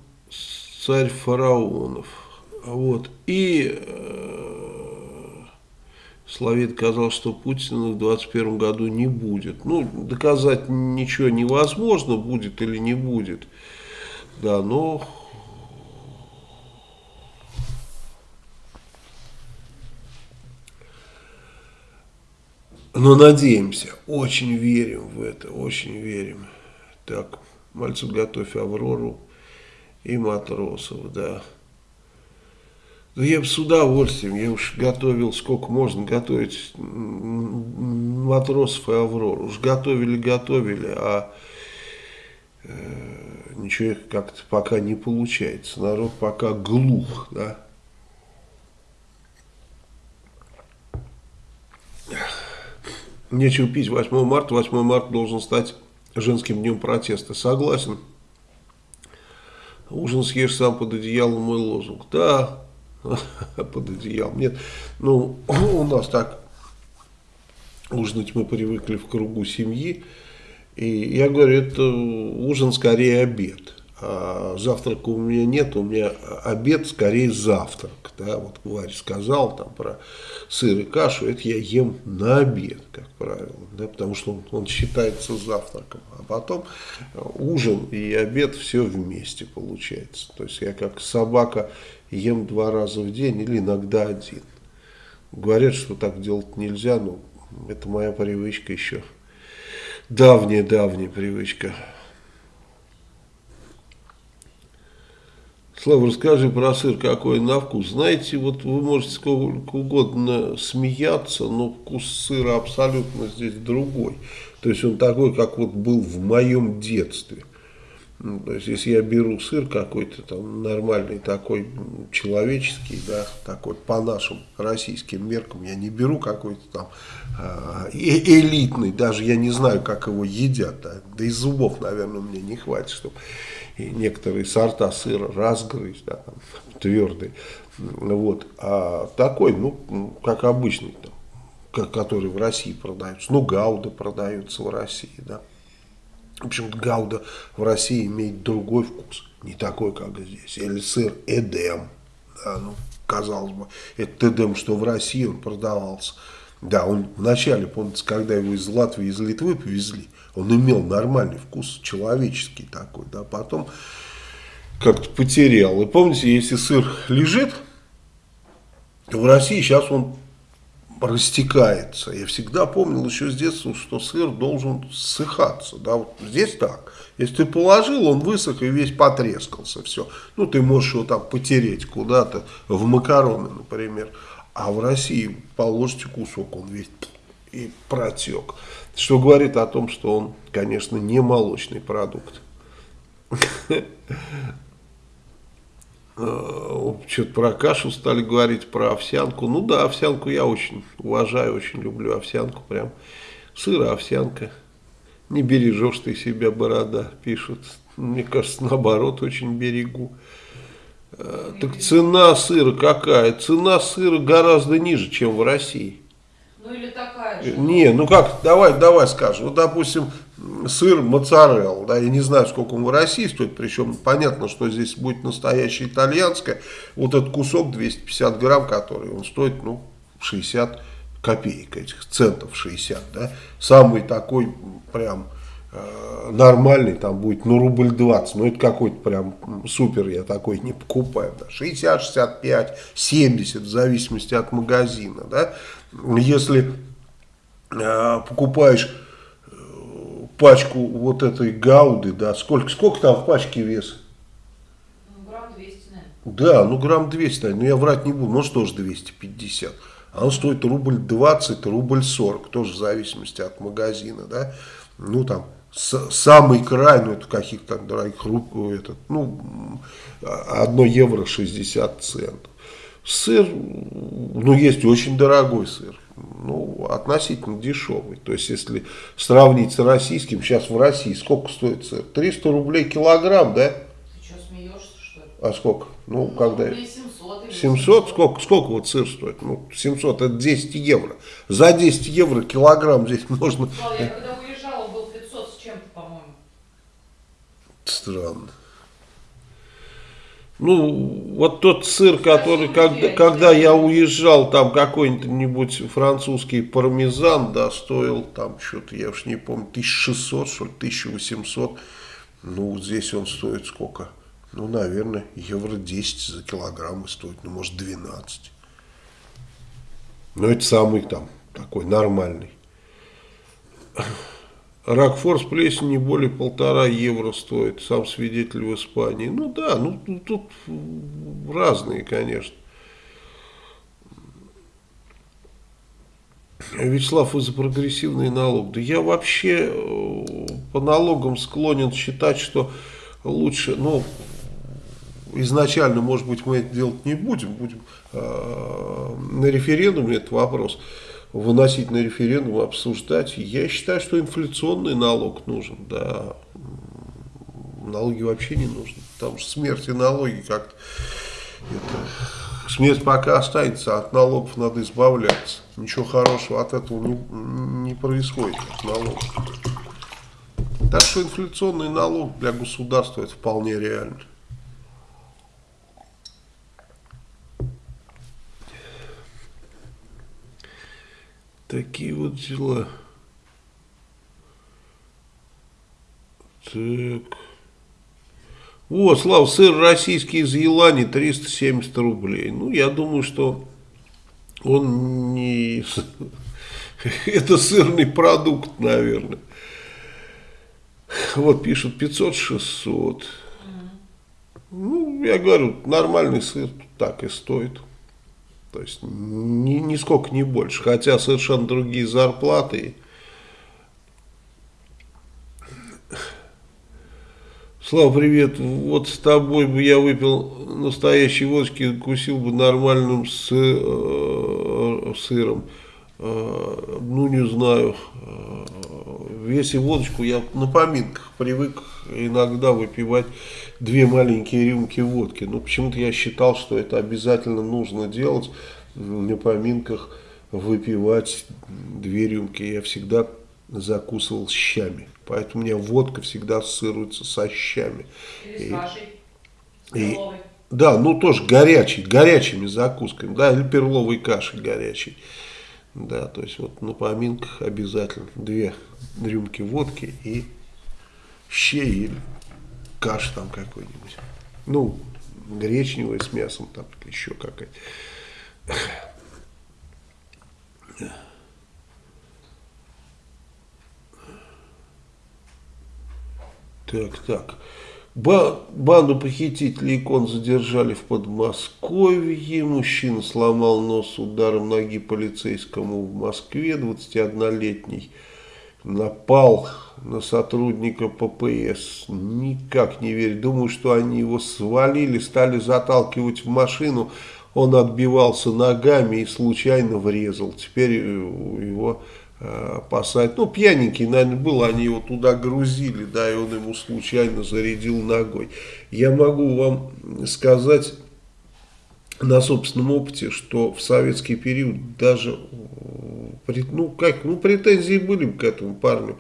царь фараонов. Вот. И э, Словит сказал, что Путина в 2021 году не будет. Ну, доказать ничего невозможно, будет или не будет. Да, но Но надеемся, очень верим в это, очень верим. Так, мальцев готовь Аврору и матросов, да. Да я бы с удовольствием, я уж готовил, сколько можно готовить матросов и Аврору. Уж готовили, готовили, а э, ничего как-то пока не получается. Народ пока глух, да. Нечего пить 8 марта. 8 марта должен стать женским днем протеста. Согласен. Ужин съешь сам под одеялом, мой лозунг. Да, под одеялом. Нет, ну, у нас так ужинать мы привыкли в кругу семьи. И я говорю, это ужин скорее обед завтрака у меня нет, у меня обед скорее завтрак. Да? Вот Варя сказал там про сыр и кашу, это я ем на обед, как правило, да? потому что он, он считается завтраком. А потом ужин и обед все вместе получается. То есть я как собака ем два раза в день или иногда один. Говорят, что так делать нельзя, но это моя привычка еще. Давняя-давняя привычка. Слава, расскажи про сыр, какой на вкус. Знаете, вот вы можете сколько угодно смеяться, но вкус сыра абсолютно здесь другой. То есть он такой, как вот был в моем детстве. Ну, то есть, если я беру сыр какой-то там нормальный, такой человеческий, да, такой по нашим российским меркам, я не беру какой-то там э, элитный, даже я не знаю, как его едят, да, да и зубов, наверное, мне не хватит, чтобы и некоторые сорта сыра разгрызть, да, там, твердый. Вот. А такой, ну, как обычный, там, который в России продаются. Ну, гауда продаются в России, да. В общем гауда в России имеет другой вкус, не такой, как здесь. Или сыр Эдем, да, ну, казалось бы, это Эдем, что в России он продавался. Да, он вначале, помните, когда его из Латвии, из Литвы повезли, он имел нормальный вкус, человеческий такой, да, потом как-то потерял. И помните, если сыр лежит, в России сейчас он растекается. Я всегда помнил еще с детства, что сыр должен ссыхаться. Да, вот здесь так. Если ты положил, он высох и весь потрескался. Все. Ну, ты можешь его там потереть куда-то, в макароны, например. А в России положите кусок, он весь и протек. Что говорит о том, что он, конечно, не молочный продукт. Э, что-то про кашу стали говорить, про овсянку. Ну да, овсянку я очень уважаю, очень люблю овсянку. Прям сыр, овсянка. Не бережешь ты себя, борода, пишут. Мне кажется, наоборот, очень берегу. Э, так цена сыра какая? Цена сыра гораздо ниже, чем в России. Ну или такая же. Не, ну как, давай, давай скажем. Вот, допустим, сыр моцарелла, да, я не знаю, сколько он в России стоит, причем понятно, что здесь будет настоящее итальянское. Вот этот кусок 250 грамм, который он стоит, ну, 60 копеек этих, центов 60, да. Самый такой прям э, нормальный там будет, ну, рубль 20, ну, это какой-то прям супер, я такой не покупаю, да. 60, 65, 70, в зависимости от магазина, да. Если покупаешь э, пачку вот этой гауды, да, сколько, сколько там в пачке вес? Ну, грамм 200, наверное. Да, ну грамм 200, наверное, но я врать не буду, может тоже 250. А он стоит рубль 20, рубль 40, тоже в зависимости от магазина, да. Ну там, с, самый край, ну это каких-то дорогих рук, этот, ну, 1 евро 60 центов. Сыр, ну, есть очень дорогой сыр, ну, относительно дешевый. То есть, если сравнить с российским, сейчас в России сколько стоит сыр? 300 рублей килограмм, да? Ты что, смеешься, что ли? А сколько? Ну, когда... Рублей 700 или 700? Сколько, сколько вот сыр стоит? Ну, 700, это 10 евро. За 10 евро килограмм здесь можно... Я когда уезжала, был 500 с чем-то, по-моему. Странно. Ну, вот тот сыр, который, когда, когда я уезжал, там какой-нибудь французский пармезан, да, стоил там что-то, я уж не помню, 1600, что ли, 1800. Ну, здесь он стоит сколько? Ну, наверное, евро 10 за килограмм стоит, ну, может, 12. Но это самый там, такой нормальный. Ракфор с плесенью более полтора евро стоит, сам свидетель в Испании. Ну да, ну тут разные, конечно. Вячеслав, вы за прогрессивный налог. Да я вообще э, по налогам склонен считать, что лучше, ну, изначально, может быть, мы это делать не будем, будем э, на референдуме этот вопрос выносить на референдум, обсуждать. Я считаю, что инфляционный налог нужен, да. Налоги вообще не нужны. Потому что смерть и налоги как-то... Смерть пока останется, от налогов надо избавляться. Ничего хорошего от этого не, не происходит, от налогов. Так что инфляционный налог для государства это вполне реально. Такие вот дела. Так. Вот, Слав, сыр российский из Елани 370 рублей. Ну, я думаю, что он не... Это сырный продукт, наверное. Вот пишут 500-600. Ну, я говорю, нормальный сыр так и стоит. То есть ни, нисколько не больше. Хотя совершенно другие зарплаты. Слава, привет. Вот с тобой бы я выпил настоящей водки, кусил бы нормальным с, э, сыром. Э, ну, не знаю. Э, если водочку, я на поминках привык иногда выпивать две маленькие рюмки водки. Но почему-то я считал, что это обязательно нужно делать на поминках, выпивать две рюмки. Я всегда закусывал щами. Поэтому у меня водка всегда ассоциируется со щами. Или с вашей, и, Да, ну тоже горячий, горячими закусками, да, или перловой кашей горячей. Да, то есть вот на поминках обязательно две рюмки водки и щей или каша там какой-нибудь. Ну, гречневая с мясом там еще какая-то. Так, так. Банду похитителей икон задержали в Подмосковье. Мужчина сломал нос ударом ноги полицейскому в Москве. 21-летний напал на сотрудника ППС. Никак не верю. Думаю, что они его свалили, стали заталкивать в машину. Он отбивался ногами и случайно врезал. Теперь э, его э, посадят. Ну, пьяненький, наверное, был, они его туда грузили, да, и он ему случайно зарядил ногой. Я могу вам сказать на собственном опыте, что в советский период даже, э, ну, как, ну, претензии были к этому парню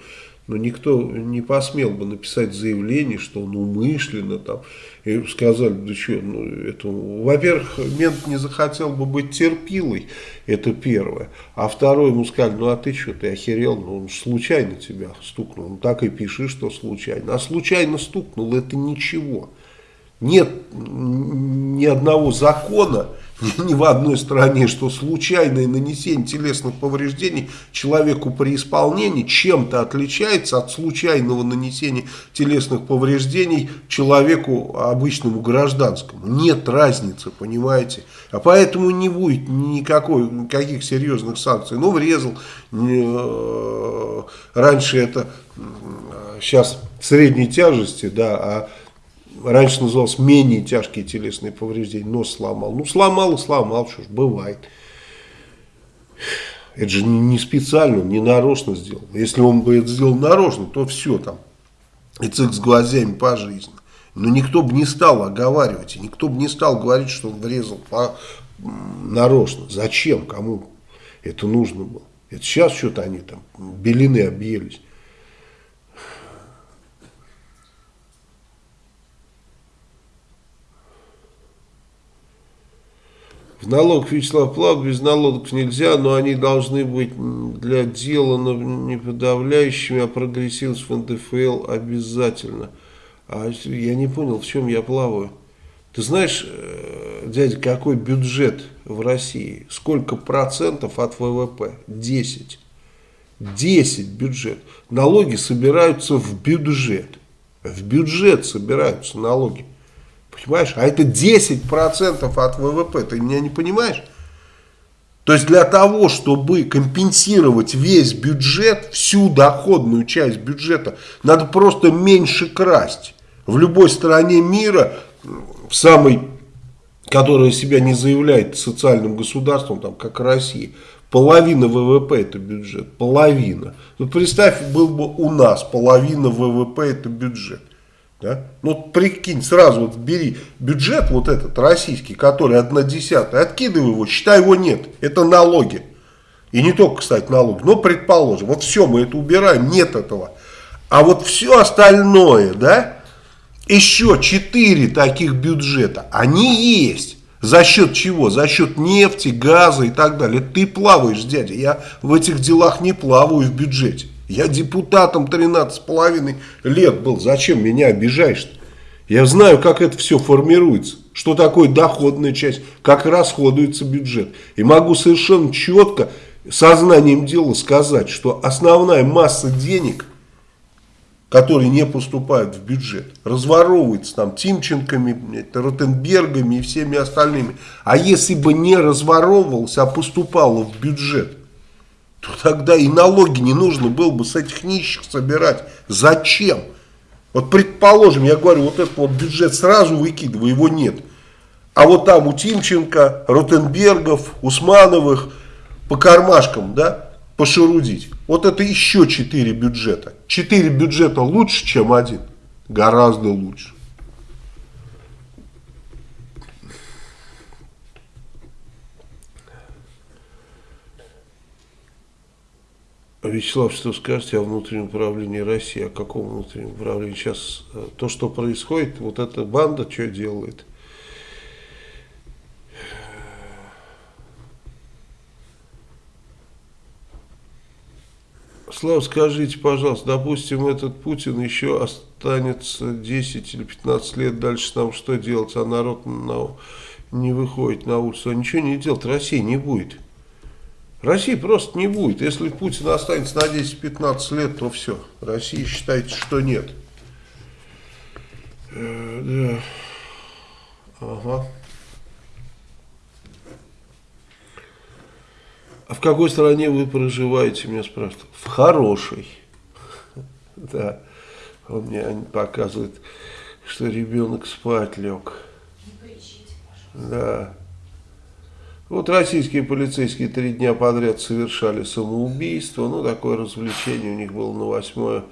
но никто не посмел бы написать заявление, что он умышленно там, и сказали, да что, ну, это, во-первых, мент не захотел бы быть терпилой, это первое, а второе, ему сказали, ну, а ты что, ты охерел, ну, он случайно тебя стукнул, ну, так и пиши, что случайно, а случайно стукнул, это ничего, нет ни одного закона, ни в одной стране, что случайное нанесение телесных повреждений человеку при исполнении чем-то отличается от случайного нанесения телесных повреждений человеку обычному гражданскому. Нет разницы, понимаете? А поэтому не будет никакой, никаких серьезных санкций. Ну, врезал. Э, раньше это сейчас средней тяжести, да, а раньше называлось менее тяжкие телесные повреждения, нос сломал. Ну, сломал и сломал, что ж, бывает. Это же не специально, не нарочно сделал. Если он бы это сделал нарочно, то все там. И цик с глазами по жизни. Но никто бы не стал оговаривать, и никто бы не стал говорить, что он врезал по, нарочно. Зачем, кому это нужно было? Это сейчас что-то они там белины объелись. Налог Вячеслав Плав без налогов нельзя, но они должны быть для дела не подавляющими, а прогрессивность в НДФЛ обязательно. А я не понял, в чем я плаваю. Ты знаешь, э, дядя, какой бюджет в России? Сколько процентов от ВВП? 10. 10 бюджет. Налоги собираются в бюджет. В бюджет собираются налоги. Понимаешь? А это 10% от ВВП. Ты меня не понимаешь? То есть для того, чтобы компенсировать весь бюджет, всю доходную часть бюджета, надо просто меньше красть. В любой стране мира, в самой, которая себя не заявляет социальным государством, там, как Россия, половина ВВП это бюджет, половина. Вот представь, был бы у нас половина ВВП это бюджет. Да? Ну прикинь, сразу вот бери бюджет вот этот российский, который одна десятая, откидывай его, считай его нет. Это налоги. И не только, кстати, налоги. Но предположим, вот все, мы это убираем, нет этого. А вот все остальное, да, еще четыре таких бюджета, они есть. За счет чего? За счет нефти, газа и так далее. Ты плаваешь, дядя. Я в этих делах не плаваю в бюджете. Я депутатом 13,5 лет был. Зачем меня обижаешь-то? Я знаю, как это все формируется. Что такое доходная часть, как расходуется бюджет. И могу совершенно четко, сознанием дела сказать, что основная масса денег, которые не поступают в бюджет, разворовывается там Тимченками, Ротенбергами и всеми остальными. А если бы не разворовывался, а поступало в бюджет, то тогда и налоги не нужно было бы с этих нищих собирать. Зачем? Вот предположим, я говорю, вот этот вот бюджет сразу выкидываю, его нет. А вот там у Тимченко, Ротенбергов, Усмановых по кармашкам, да, пошерудить. Вот это еще четыре бюджета. Четыре бюджета лучше, чем один? Гораздо лучше. Вячеслав, что скажете о внутреннем управлении России? О каком внутреннем управлении? Сейчас э, то, что происходит, вот эта банда что делает? Слава, скажите, пожалуйста, допустим, этот Путин еще останется 10 или 15 лет дальше нам что делать, а народ на, не выходит на улицу, а ничего не делать, России не будет. России просто не будет. Если Путин останется на 10-15 лет, то все. России считайте, что нет. Э, да. Ага. А в какой стране вы проживаете, меня спрашивают? В хорошей. Да. Он мне показывает, что ребенок спать лег. Не кричите, Да. Вот российские полицейские три дня подряд совершали самоубийство. Ну, такое развлечение у них было на 8,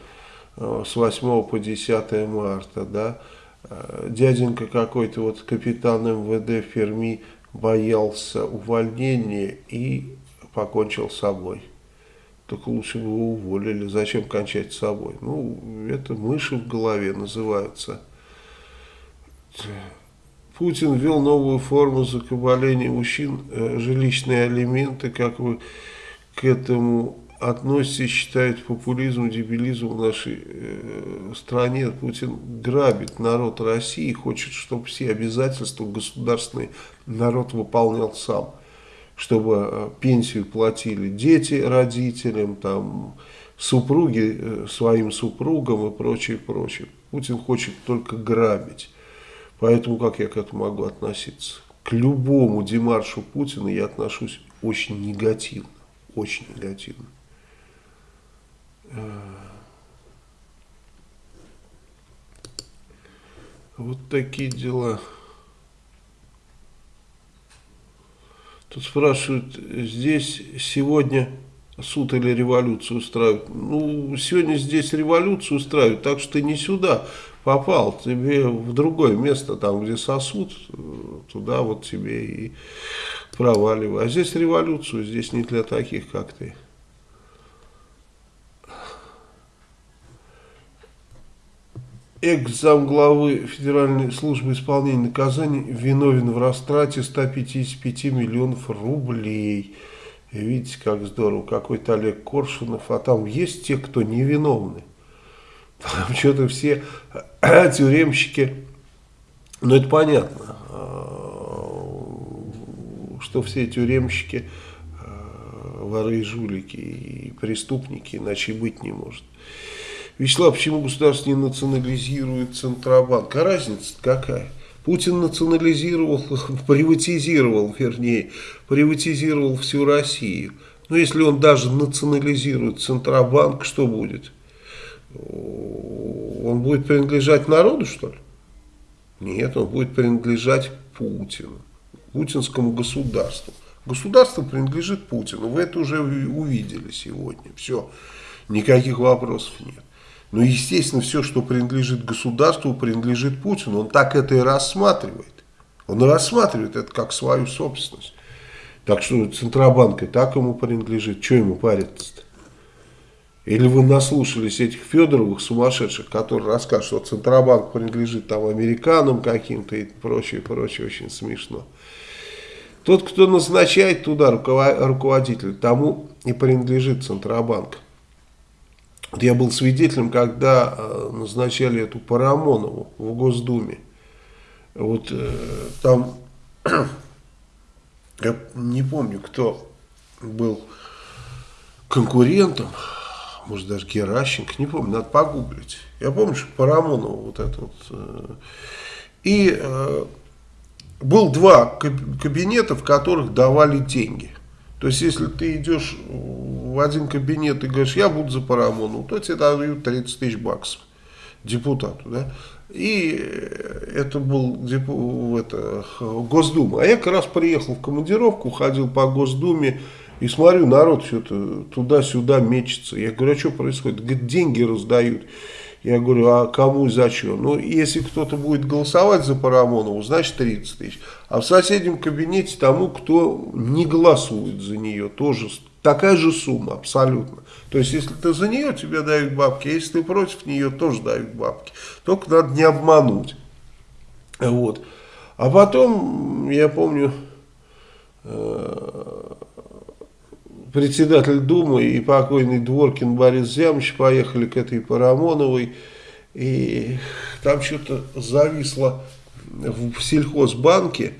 э, с 8 по 10 марта, да. Э, дяденька какой-то, вот капитан МВД Ферми, боялся увольнения и покончил с собой. Только лучше бы его уволили. Зачем кончать с собой? Ну, это мыши в голове называются. Путин ввел новую форму закабаления мужчин, э, жилищные алименты, как вы к этому относитесь, считают популизм, дебилизм в нашей э, стране. Путин грабит народ России, хочет, чтобы все обязательства государственные народ выполнял сам. Чтобы э, пенсию платили дети родителям, там, супруги э, своим супругам и прочее, прочее. Путин хочет только грабить. Поэтому как я к этому могу относиться? К любому демаршу Путина я отношусь очень негативно. Очень негативно. Вот такие дела. Тут спрашивают, здесь сегодня суд или революцию устраивают. Ну, сегодня здесь революцию устраивают, так что ты не сюда попал, тебе в другое место, там, где сосуд, туда вот тебе и проваливай. А здесь революцию, здесь не для таких, как ты. экс-замглавы Федеральной службы исполнения наказаний виновен в растрате 155 миллионов рублей. Видите, как здорово, какой-то Олег Коршунов, а там есть те, кто невиновны. Там что-то все тюремщики, ну это понятно, а, что все тюремщики а, воры и жулики и преступники, иначе быть не может. Вячеслав, почему государство не национализирует Центробанк? А разница какая? Путин национализировал, приватизировал, вернее, приватизировал всю Россию. Но если он даже национализирует Центробанк, что будет? Он будет принадлежать народу, что ли? Нет, он будет принадлежать Путину, путинскому государству. Государство принадлежит Путину, вы это уже увидели сегодня, все, никаких вопросов нет. Но, естественно, все, что принадлежит государству, принадлежит Путину. Он так это и рассматривает. Он рассматривает это как свою собственность. Так что Центробанк и так ему принадлежит. Что ему париться-то? Или вы наслушались этих Федоровых сумасшедших, которые расскажут, что Центробанк принадлежит там американам каким-то и прочее, прочее, очень смешно. Тот, кто назначает туда руководителя, тому и принадлежит Центробанк. Вот я был свидетелем, когда э, назначали эту Парамонову в Госдуме. Вот э, там, я не помню, кто был конкурентом, может даже Геращенко, не помню, надо погуглить. Я помню, что Парамонова вот это вот. Э, и был два кабинета, в которых давали деньги. То есть, если ты идешь в один кабинет и говоришь, я буду за Парамону, то тебе дают 30 тысяч баксов депутату, да, и это был депу, это, Госдума. А я как раз приехал в командировку, ходил по Госдуме, и смотрю, народ что-то туда-сюда мечется. Я говорю, а что происходит? Говорит, деньги раздают. Я говорю, а кому и зачем? Ну, если кто-то будет голосовать за Парамонову, значит 30 тысяч. А в соседнем кабинете тому, кто не голосует за нее, тоже такая же сумма абсолютно. То есть, если ты за нее, тебе дают бабки, а если ты против нее, тоже дают бабки. Только надо не обмануть. Вот. А потом, я помню, э, председатель Думы и покойный Дворкин Борис Зямович поехали к этой Парамоновой, и там что-то зависло в сельхозбанке,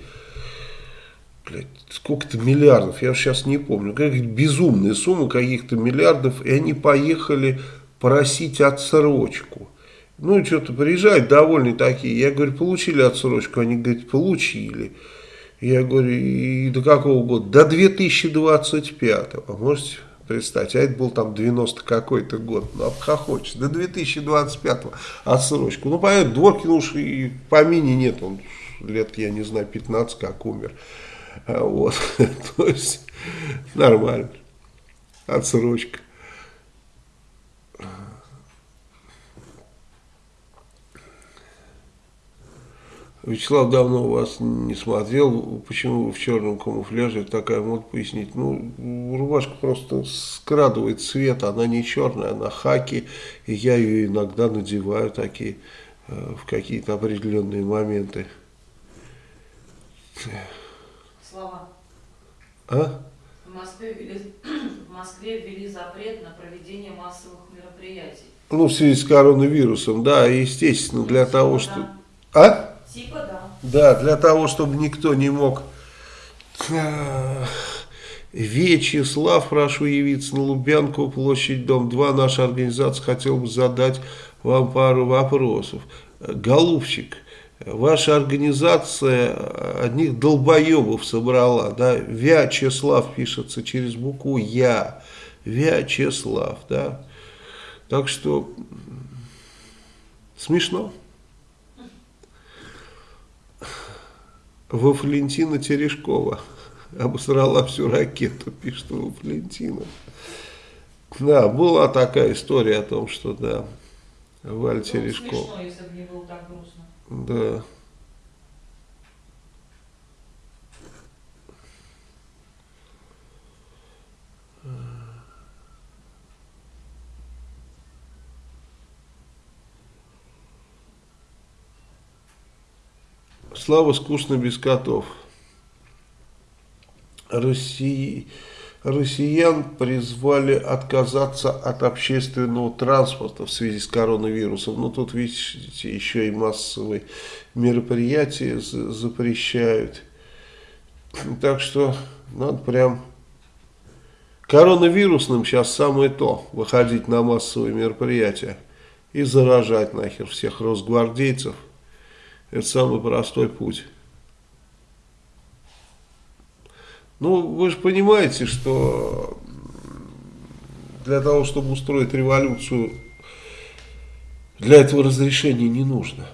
сколько-то миллиардов, я сейчас не помню, какая-то безумная сумма каких-то миллиардов, и они поехали просить отсрочку. Ну, и что-то приезжают довольные такие. Я говорю, получили отсрочку? Они говорят, получили. Я говорю, и до какого года? До 2025. А можете Представьте, а это был там 90 какой-то год. Ну, обхохочешь. До 2025 отсрочку. Ну, понятно, Дворкин уж и по мини нет. Он лет, я не знаю, 15 как умер. А вот. То есть, нормально. Отсрочка. Вячеслав давно вас не смотрел, почему вы в черном камуфляже, такая мода пояснить. Ну, рубашка просто скрадывает цвет, она не черная, она хаки, и я ее иногда надеваю такие э, в какие-то определенные моменты. Слова. А? В Москве, ввели, в Москве ввели запрет на проведение массовых мероприятий. Ну, в связи с коронавирусом, да, естественно, для того, что... А? Типа да. Да, для того, чтобы никто не мог... Ах, Вячеслав, прошу явиться на Лубянку, площадь, дом 2. Наша организация хотела бы задать вам пару вопросов. Голубчик, ваша организация одних долбоебов собрала, да? Вячеслав пишется через букву Я. Вячеслав, да? Так что смешно. Во Валентина Терешкова обосрала всю ракету, пишет Во Валентина. Да, была такая история о том, что да, Валь Было Терешкова. смешно, если бы не было так грустно. Да. Слава скучно без котов. России, россиян призвали отказаться от общественного транспорта в связи с коронавирусом. Ну, тут, видите, еще и массовые мероприятия за- запрещают. Так что надо прям... Коронавирусным сейчас самое то, выходить на массовые мероприятия и заражать нахер всех росгвардейцев. Это самый простой путь. Ну, вы же понимаете, что для того, чтобы устроить революцию, для этого разрешения не нужно.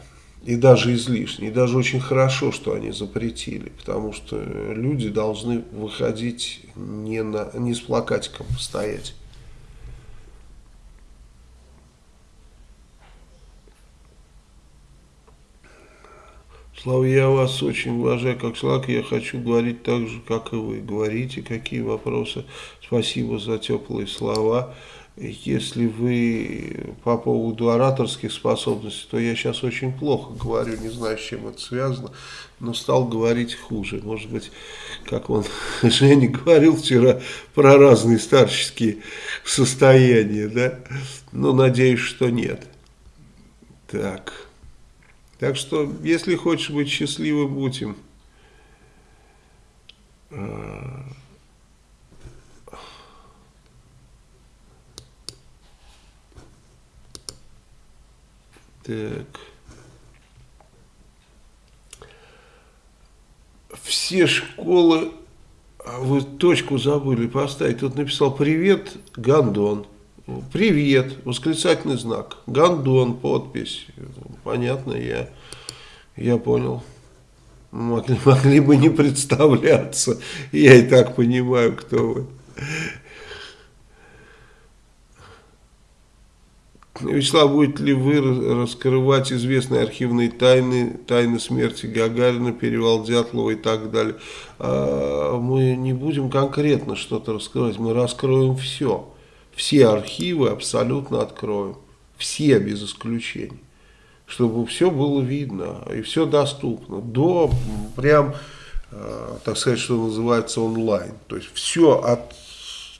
И даже излишне. И даже очень хорошо, что они запретили. Потому что люди должны выходить не, на, не с плакатиком стоять. Слава, я вас очень уважаю как человек, я хочу говорить так же, как и вы. Говорите, какие вопросы. Спасибо за теплые слова. Если вы по поводу ораторских способностей, то я сейчас очень плохо говорю, не знаю, с чем это связано, но стал говорить хуже. Может быть, как он, Женя говорил вчера про разные старческие состояния, да? Но надеюсь, что нет. Так. Так что, если хочешь быть счастливым, будь им. Так. Все школы... А Вы точку забыли поставить. Тут написал «Привет, Гандон». Привет, восклицательный знак. Гандон, подпись. Понятно, я, я понял. Могли, могли бы не представляться. Я и так понимаю, кто вы. Вячеслав, будете ли вы раскрывать известные архивные тайны, тайны смерти Гагарина, перевал Дятлова и так далее? А, мы не будем конкретно что-то раскрывать, мы раскроем все. Все архивы абсолютно откроем. Все без исключения. Чтобы все было видно и все доступно. До прям, э, так сказать, что называется онлайн. То есть все от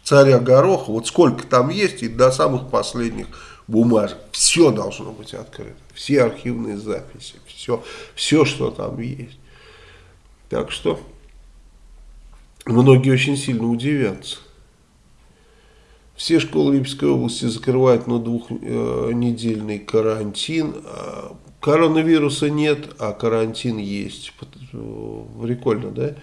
царя Гороха, вот сколько там есть, и до самых последних бумажек. Все должно быть открыто. Все архивные записи. Все, все что там есть. Так что многие очень сильно удивятся. Все школы Липецкой области закрывают на двухнедельный карантин. Коронавируса нет, а карантин есть. Прикольно, да?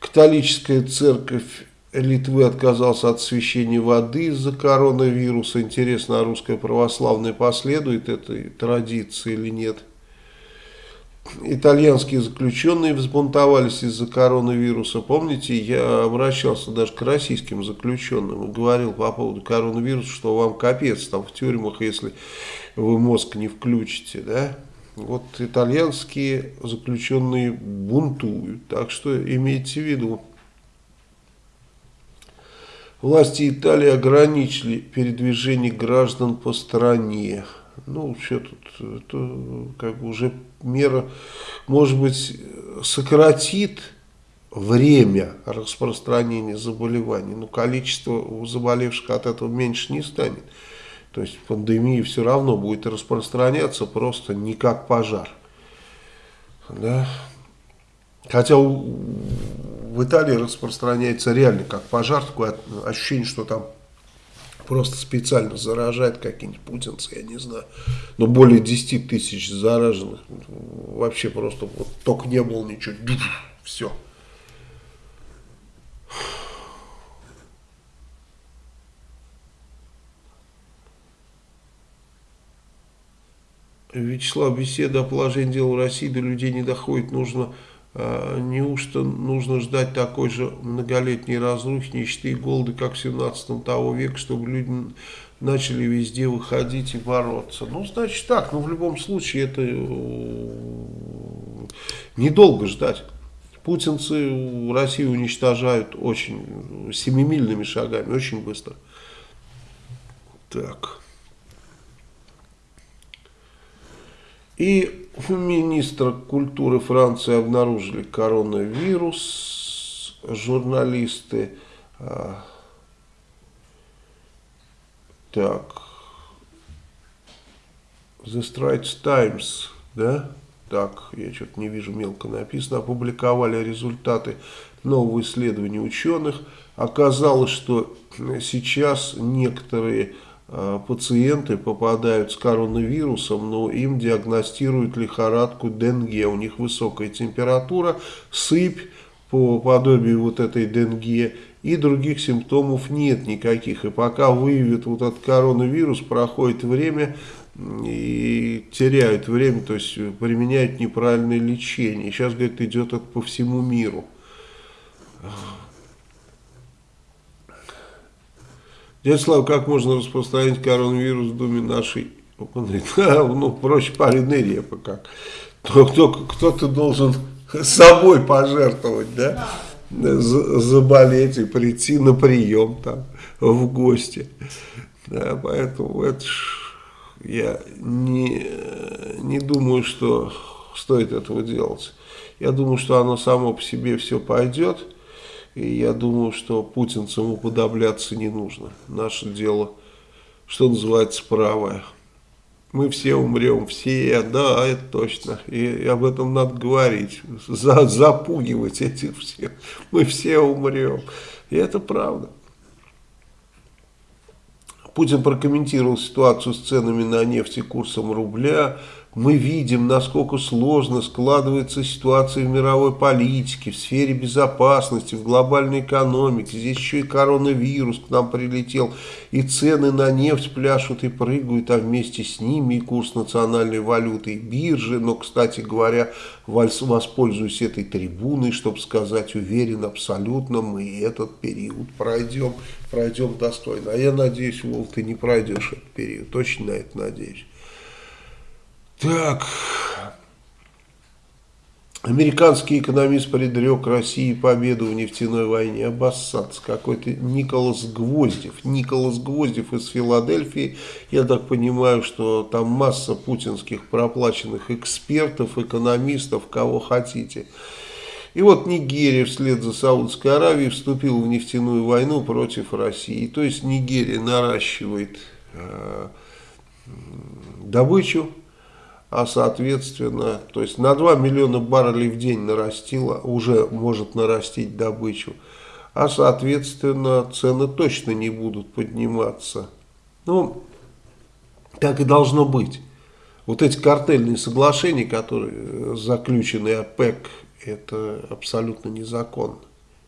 Католическая церковь Литвы отказался от освещения воды из-за коронавируса. Интересно, а русская православная последует этой традиции или нет? Итальянские заключенные взбунтовались из-за коронавируса. Помните, я обращался даже к российским заключенным и говорил по поводу коронавируса, что вам капец там в тюрьмах, если вы мозг не включите, да? Вот итальянские заключенные бунтуют, так что имейте в виду. Власти Италии ограничили передвижение граждан по стране. Ну, что тут, это как бы уже мера, может быть, сократит время распространения заболеваний, но количество заболевших от этого меньше не станет. То есть пандемия все равно будет распространяться просто не как пожар. Да? Хотя у, в Италии распространяется реально как пожар, такое ощущение, что там просто специально заражает какие-нибудь путинцы, я не знаю. Но более 10 тысяч зараженных, вообще просто вот только не было ничего, все. Вячеслав, беседа о положении дел в России до людей не доходит, нужно неужто нужно ждать такой же многолетней разрухи, нищеты и голода, как в 17 того века, чтобы люди начали везде выходить и бороться? Ну, значит так, но в любом случае это э, недолго ждать. Путинцы Россию уничтожают очень семимильными шагами, очень быстро. Так. И у министра культуры Франции обнаружили коронавирус. Журналисты... А, так. The Straits Times, да? Так, я что-то не вижу, мелко написано. Опубликовали результаты нового исследования ученых. Оказалось, что сейчас некоторые пациенты попадают с коронавирусом, но им диагностируют лихорадку Денге. У них высокая температура, сыпь по подобию вот этой Денге и других симптомов нет никаких. И пока выявят вот этот коронавирус, проходит время и теряют время, то есть применяют неправильное лечение. Сейчас, говорит, идет это по всему миру. Дядя Слава, как можно распространить коронавирус в доме нашей? Ну, проще пареной репы как. Кто-то должен собой пожертвовать, да? Заболеть и прийти на прием там в гости. Да, поэтому это ж, я не, не думаю, что стоит этого делать. Я думаю, что оно само по себе все пойдет. И я думаю, что путинцам уподобляться не нужно. Наше дело, что называется, правое. Мы все умрем, все, да, это точно. И, и об этом надо говорить, за, запугивать этих всех. Мы все умрем. И это правда. Путин прокомментировал ситуацию с ценами на нефть и курсом рубля мы видим, насколько сложно складывается ситуация в мировой политике, в сфере безопасности, в глобальной экономике. Здесь еще и коронавирус к нам прилетел, и цены на нефть пляшут и прыгают, а вместе с ними и курс национальной валюты, и биржи. Но, кстати говоря, воспользуюсь этой трибуной, чтобы сказать уверен абсолютно, мы этот период пройдем, пройдем достойно. А я надеюсь, Вол, ты не пройдешь этот период, точно на это надеюсь. Так. Американский экономист предрек России победу в нефтяной войне. Обоссаться. Какой-то Николас Гвоздев. Николас Гвоздев из Филадельфии. Я так понимаю, что там масса путинских проплаченных экспертов, экономистов, кого хотите. И вот Нигерия вслед за Саудовской Аравией вступила в нефтяную войну против России. То есть Нигерия наращивает э, добычу а соответственно, то есть на 2 миллиона баррелей в день нарастила, уже может нарастить добычу, а соответственно цены точно не будут подниматься. Ну, так и должно быть. Вот эти картельные соглашения, которые заключены ОПЕК, это абсолютно незаконно.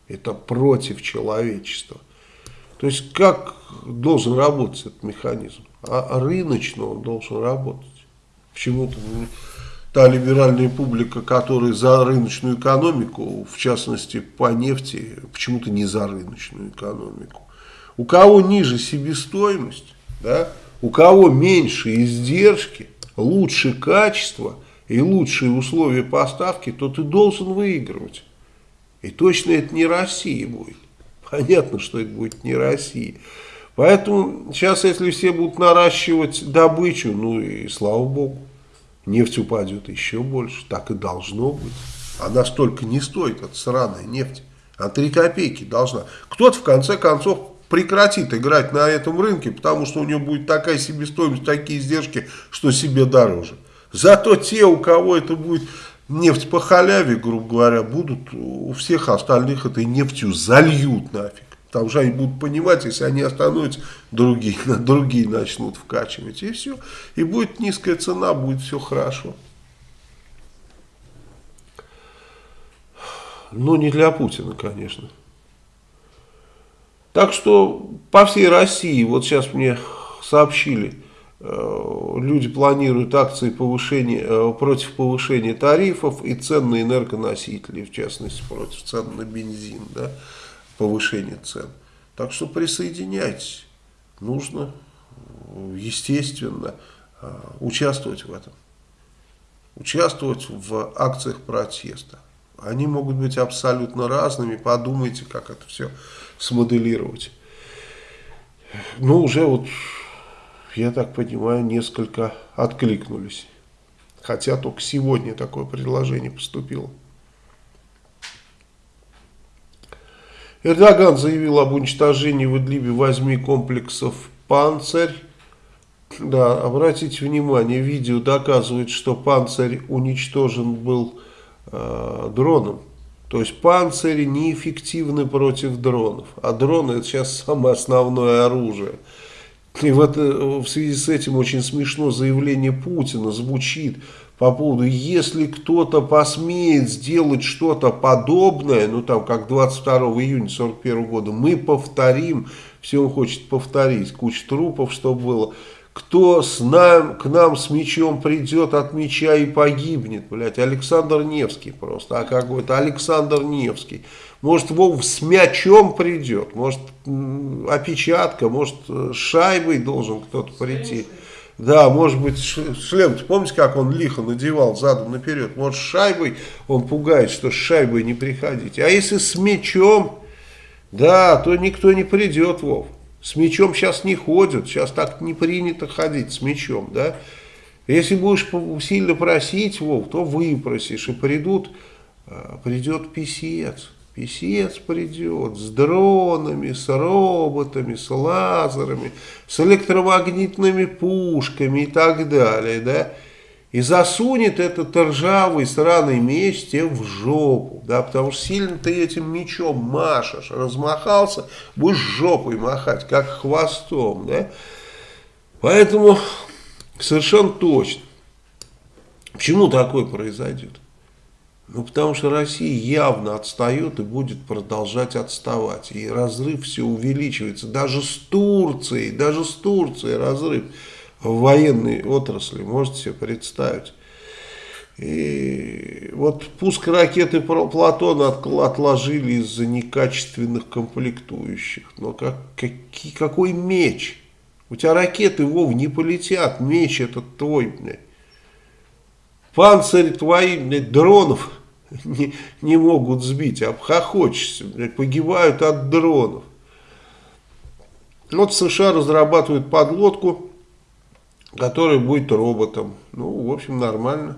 Это против человечества. То есть как должен работать этот механизм? А рыночно он должен работать. Почему-то та либеральная публика, которая за рыночную экономику, в частности по нефти, почему-то не за рыночную экономику. У кого ниже себестоимость, да, у кого меньше издержки, лучше качество и лучшие условия поставки, то ты должен выигрывать. И точно это не Россия будет. Понятно, что это будет не Россия. Поэтому сейчас, если все будут наращивать добычу, ну и слава богу, нефть упадет еще больше. Так и должно быть. Она столько не стоит, эта сраная нефть. А 3 копейки должна. Кто-то в конце концов прекратит играть на этом рынке, потому что у него будет такая себестоимость, такие издержки, что себе дороже. Зато те, у кого это будет нефть по халяве, грубо говоря, будут у всех остальных этой нефтью зальют нафиг. Потому что они будут понимать, если они остановятся, другие, другие начнут вкачивать. И все. И будет низкая цена, будет все хорошо. Но не для Путина, конечно. Так что по всей России, вот сейчас мне сообщили, Э, люди планируют акции повышения, э, против повышения тарифов и цен на энергоносители, в частности, против цен на бензин, да, повышение цен. Так что присоединяйтесь. Нужно, естественно, э, участвовать в этом. Участвовать в акциях протеста. Они могут быть абсолютно разными. Подумайте, как это все смоделировать. Ну, уже вот я так понимаю, несколько откликнулись. Хотя только сегодня такое предложение поступило. Эрдоган заявил об уничтожении в Идлибе восьми комплексов «Панцирь». Да, обратите внимание, видео доказывает, что «Панцирь» уничтожен был э, дроном. То есть «Панцири» неэффективны против дронов. А дроны это сейчас самое основное оружие. И вот в связи с этим очень смешно заявление Путина звучит по поводу, если кто-то посмеет сделать что-то подобное, ну там как 22 июня 41 года, мы повторим, все он хочет повторить, куча трупов, что было, кто с нам, к нам с мечом придет от меча и погибнет, блядь, Александр Невский просто, а какой-то Александр Невский. Может, Вов с мячом придет, может, опечатка, может, с шайбой должен кто-то прийти. Да, может быть, шлем, помните, как он лихо надевал задом наперед? Может, шайбой он пугает, что с шайбой не приходите. А если с мячом, да, то никто не придет, Вов. С мячом сейчас не ходят, сейчас так не принято ходить с мячом, да. Если будешь сильно просить, Вов, то выпросишь, и придут, а, придет писец. Песец придет с дронами, с роботами, с лазерами, с электромагнитными пушками и так далее, да, и засунет этот ржавый сраный меч тебе в жопу, да, потому что сильно ты этим мечом машешь, размахался, будешь жопой махать, как хвостом, да, поэтому совершенно точно, почему такое произойдет? Ну, потому что Россия явно отстает и будет продолжать отставать. И разрыв все увеличивается. Даже с Турцией, даже с Турцией разрыв в военной отрасли. Можете себе представить. И вот пуск ракеты Платона отложили из-за некачественных комплектующих. Но как, какие, какой меч? У тебя ракеты, Вов, не полетят. Меч этот твой, блядь. Панцирь твои, блядь, дронов не, не могут сбить, обхохочешься, блядь, погибают от дронов. Вот США разрабатывают подлодку, которая будет роботом. Ну, в общем, нормально.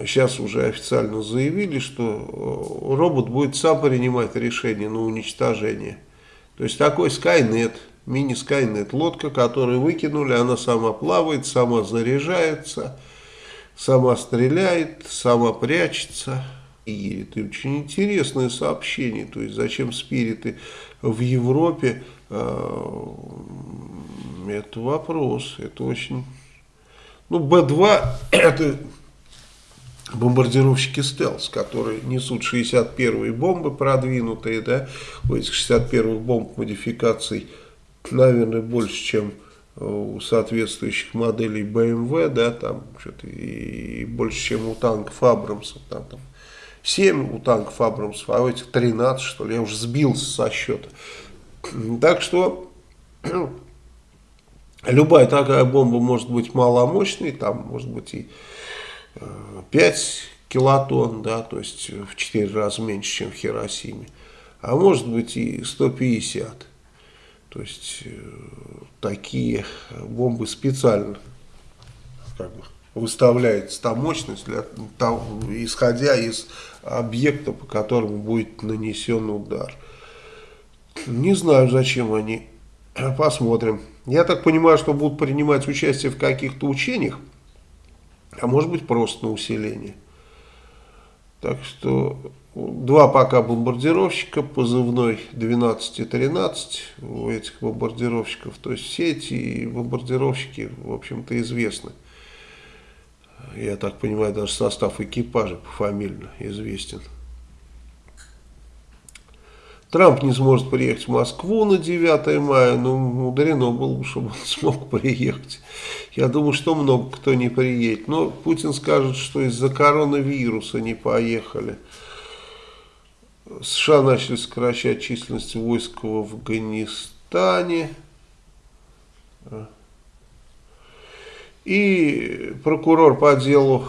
Сейчас уже официально заявили, что э, робот будет сам принимать решение на уничтожение. То есть такой Skynet, мини-Skynet, лодка, которую выкинули, она сама плавает, сама заряжается сама стреляет, сама прячется. И это очень интересное сообщение, то есть зачем спириты в Европе, это вопрос, это очень... Ну, Б2 это бомбардировщики «Стелс», которые несут 61-е бомбы продвинутые, да, у этих 61-х бомб модификаций, наверное, больше, чем у соответствующих моделей BMW, да, там что-то и больше, чем у танков Абрамсов, там, там 7 у танков Абрамсов, а у этих 13, что ли, я уже сбился со счета. Так что любая такая бомба может быть маломощной, там может быть и 5 килотонн, да, то есть в 4 раза меньше, чем в Хиросиме, а может быть и 150. То есть э, такие бомбы специально как бы, выставляется та мощность, для, того, исходя из объекта, по которому будет нанесен удар. Не знаю, зачем они. Посмотрим. Я так понимаю, что будут принимать участие в каких-то учениях, а может быть просто на усиление. Так что два пока бомбардировщика, позывной 12 и 13 у этих бомбардировщиков. То есть все эти бомбардировщики, в общем-то, известны. Я так понимаю, даже состав экипажа пофамильно известен. Трамп не сможет приехать в Москву на 9 мая, ну, мудрено было бы, чтобы он смог приехать. Я думаю, что много кто не приедет. Но Путин скажет, что из-за коронавируса не поехали. США начали сокращать численность войск в Афганистане. И прокурор по делу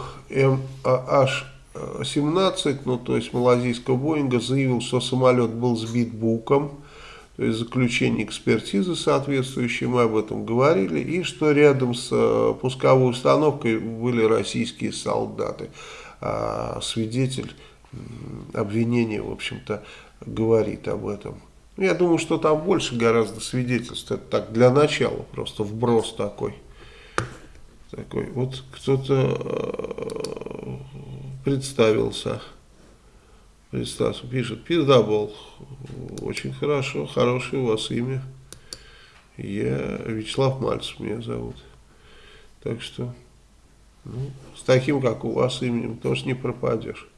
МАH-17, ну то есть малазийского Боинга, заявил, что самолет был сбит буком, то есть заключение экспертизы соответствующей, мы об этом говорили, и что рядом с э, пусковой установкой были российские солдаты. А свидетель обвинения, в общем-то, говорит об этом. Я думаю, что там больше гораздо свидетельств. Это так для начала, просто вброс такой. Такой. Вот кто-то э, представился. Представился, пишет, пиздабол. Очень хорошо, хорошее у вас имя. Я Вячеслав Мальцев меня зовут. Так что, ну, с таким, как у вас именем, тоже не пропадешь.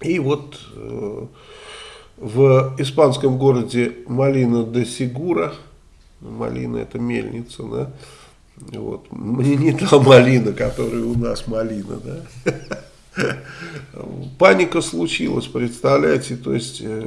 И вот э, в испанском городе Малина де Сигура, малина это мельница, да, вот, мне не та малина, которая у нас малина, да, Паника случилась, представляете, то есть э,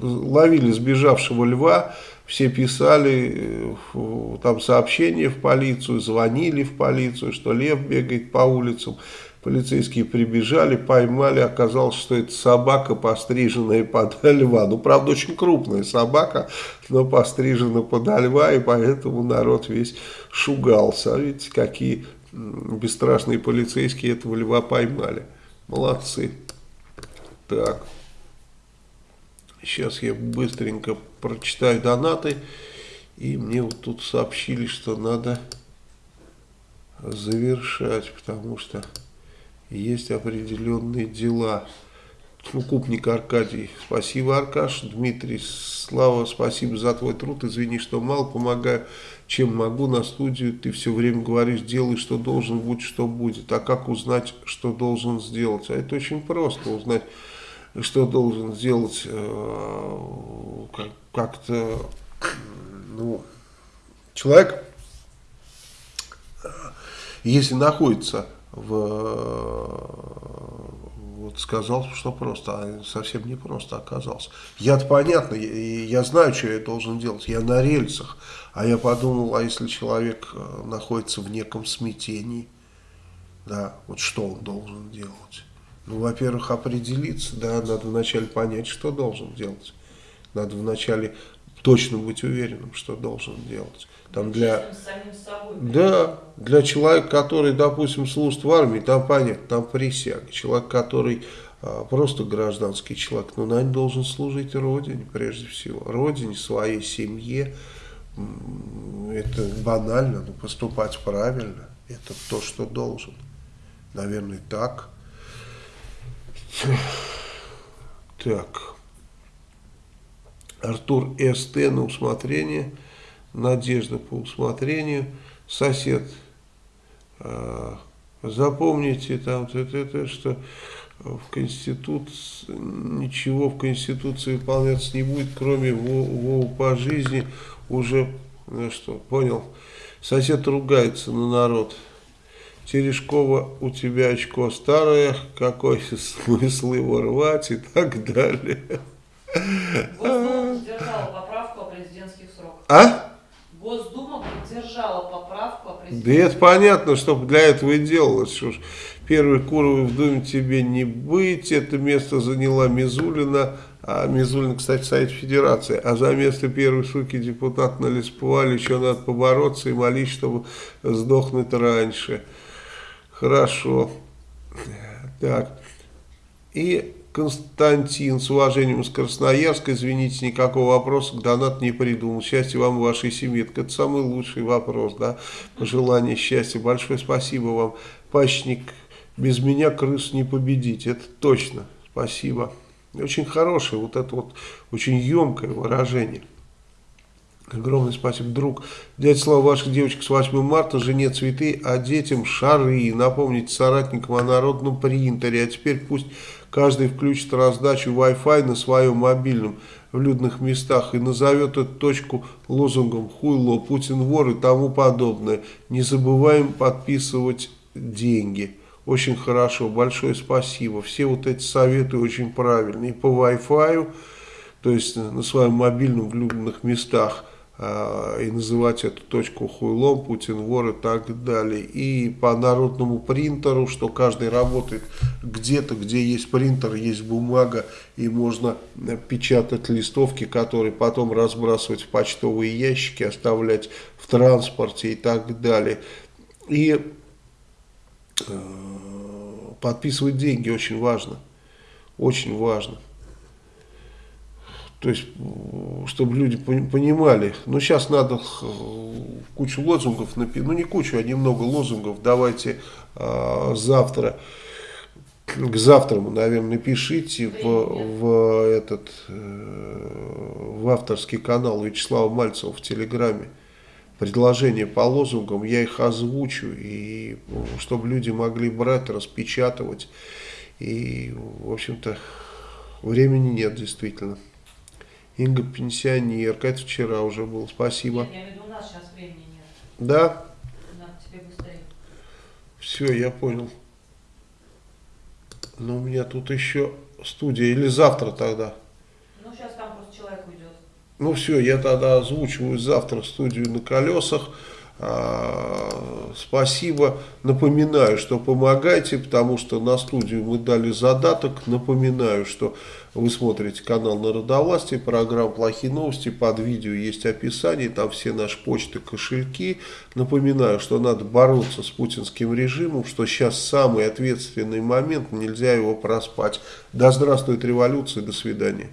ловили сбежавшего льва, все писали э, там сообщения в полицию, звонили в полицию, что лев бегает по улицам. Полицейские прибежали, поймали, оказалось, что это собака, постриженная под льва. Ну, правда, очень крупная собака, но пострижена под льва, и поэтому народ весь шугался. А видите, какие бесстрашные полицейские этого льва поймали. Молодцы. Так. Сейчас я быстренько прочитаю донаты. И мне вот тут сообщили, что надо завершать, потому что есть определенные дела. Ну, Купник Аркадий, спасибо, Аркаш. Дмитрий, Слава, спасибо за твой труд. Извини, что мало помогаю, чем могу на студию. Ты все время говоришь, делай, что должен, будь, что будет. А как узнать, что должен сделать? А это очень просто узнать, что должен сделать э, как-то, ну, человек, э, если находится в, вот сказал, что просто, а совсем не просто оказался. Я-то понятно, я, я знаю, что я должен делать, я на рельсах, а я подумал, а если человек э, находится в неком смятении, да, вот что он должен делать? Ну, во-первых, определиться, да, надо вначале понять, что должен делать. Надо вначале точно быть уверенным, что должен делать. Там для, да, для человека, который, допустим, служит в армии, там понятно, там присяга. Человек, который а, просто гражданский человек, но на должен служить Родине, прежде всего. Родине, своей семье. Это банально, но поступать правильно, это то, что должен. Наверное, так. Так. Артур СТ на усмотрение – Надежда по усмотрению, сосед А, запомните там, это, что в Конституции, ничего в Конституции выполняться не будет, кроме Вову по жизни, уже, ну что, понял, сосед ругается на народ. Терешкова, у тебя очко старое, какой смысл его рвать и так далее. Госдума поддержала поправку о президентских сроках. А? Госдума поддержала поправку о президентских Да это понятно, что для этого и делалось. Что ж, первый Куровой в Думе тебе не быть, это место заняла Мизулина, а Мизулина, кстати, Совет Федерации, а за место первой суки депутат на Лесповале еще надо побороться и молить, чтобы сдохнуть раньше. Хорошо. Так. И Константин, с уважением из Красноярска, извините, никакого вопроса к донату не придумал. Счастья вам и вашей семье. Это самый лучший вопрос, да. Пожелание счастья. Большое спасибо вам. Пачник, без меня крыс не победить. Это точно. Спасибо. Очень хорошее, вот это вот, очень емкое выражение. Огромное спасибо, друг. Дядя Слава, ваших девочек с 8 марта, жене цветы, а детям шары. Напомните соратникам о народном принтере. А теперь пусть каждый включит раздачу Wi-Fi на своем мобильном в людных местах и назовет эту точку лозунгом «Хуйло», «Путин вор» и тому подобное. Не забываем подписывать деньги. Очень хорошо, большое спасибо. Все вот эти советы очень правильные. По Wi-Fi, то есть на своем мобильном в людных местах – а, и называть эту точку хуйлом, Путин вор и так далее. И по народному принтеру, что каждый работает где-то, где есть принтер, есть бумага, и можно печатать листовки, которые потом разбрасывать в почтовые ящики, оставлять в транспорте и так далее. И подписывать деньги очень важно. Очень важно. То есть, чтобы люди понимали. Ну, сейчас надо кучу лозунгов. Ну, не кучу, а немного лозунгов. Давайте э, завтра, к завтраму, наверное, напишите в, в этот, э, в авторский канал Вячеслава Мальцева в Телеграме предложения по лозунгам, я их озвучу, и чтобы люди могли брать, распечатывать. И, в общем-то, времени нет, действительно. Инга пенсионерка, это вчера уже было, спасибо. Нет, я имею в виду, у нас сейчас времени нет. Да? Надо тебе быстрее. Все, я понял. Но у меня тут еще студия, или завтра тогда? Ну, сейчас там просто человек уйдет. Ну все, я тогда озвучиваю завтра студию на колесах. А, спасибо. Напоминаю, что помогайте, потому что на студию мы дали задаток. Напоминаю, что вы смотрите канал Народовластия, программа «Плохие новости». Под видео есть описание, там все наши почты, кошельки. Напоминаю, что надо бороться с путинским режимом, что сейчас самый ответственный момент, нельзя его проспать. Да здравствует революция, до свидания.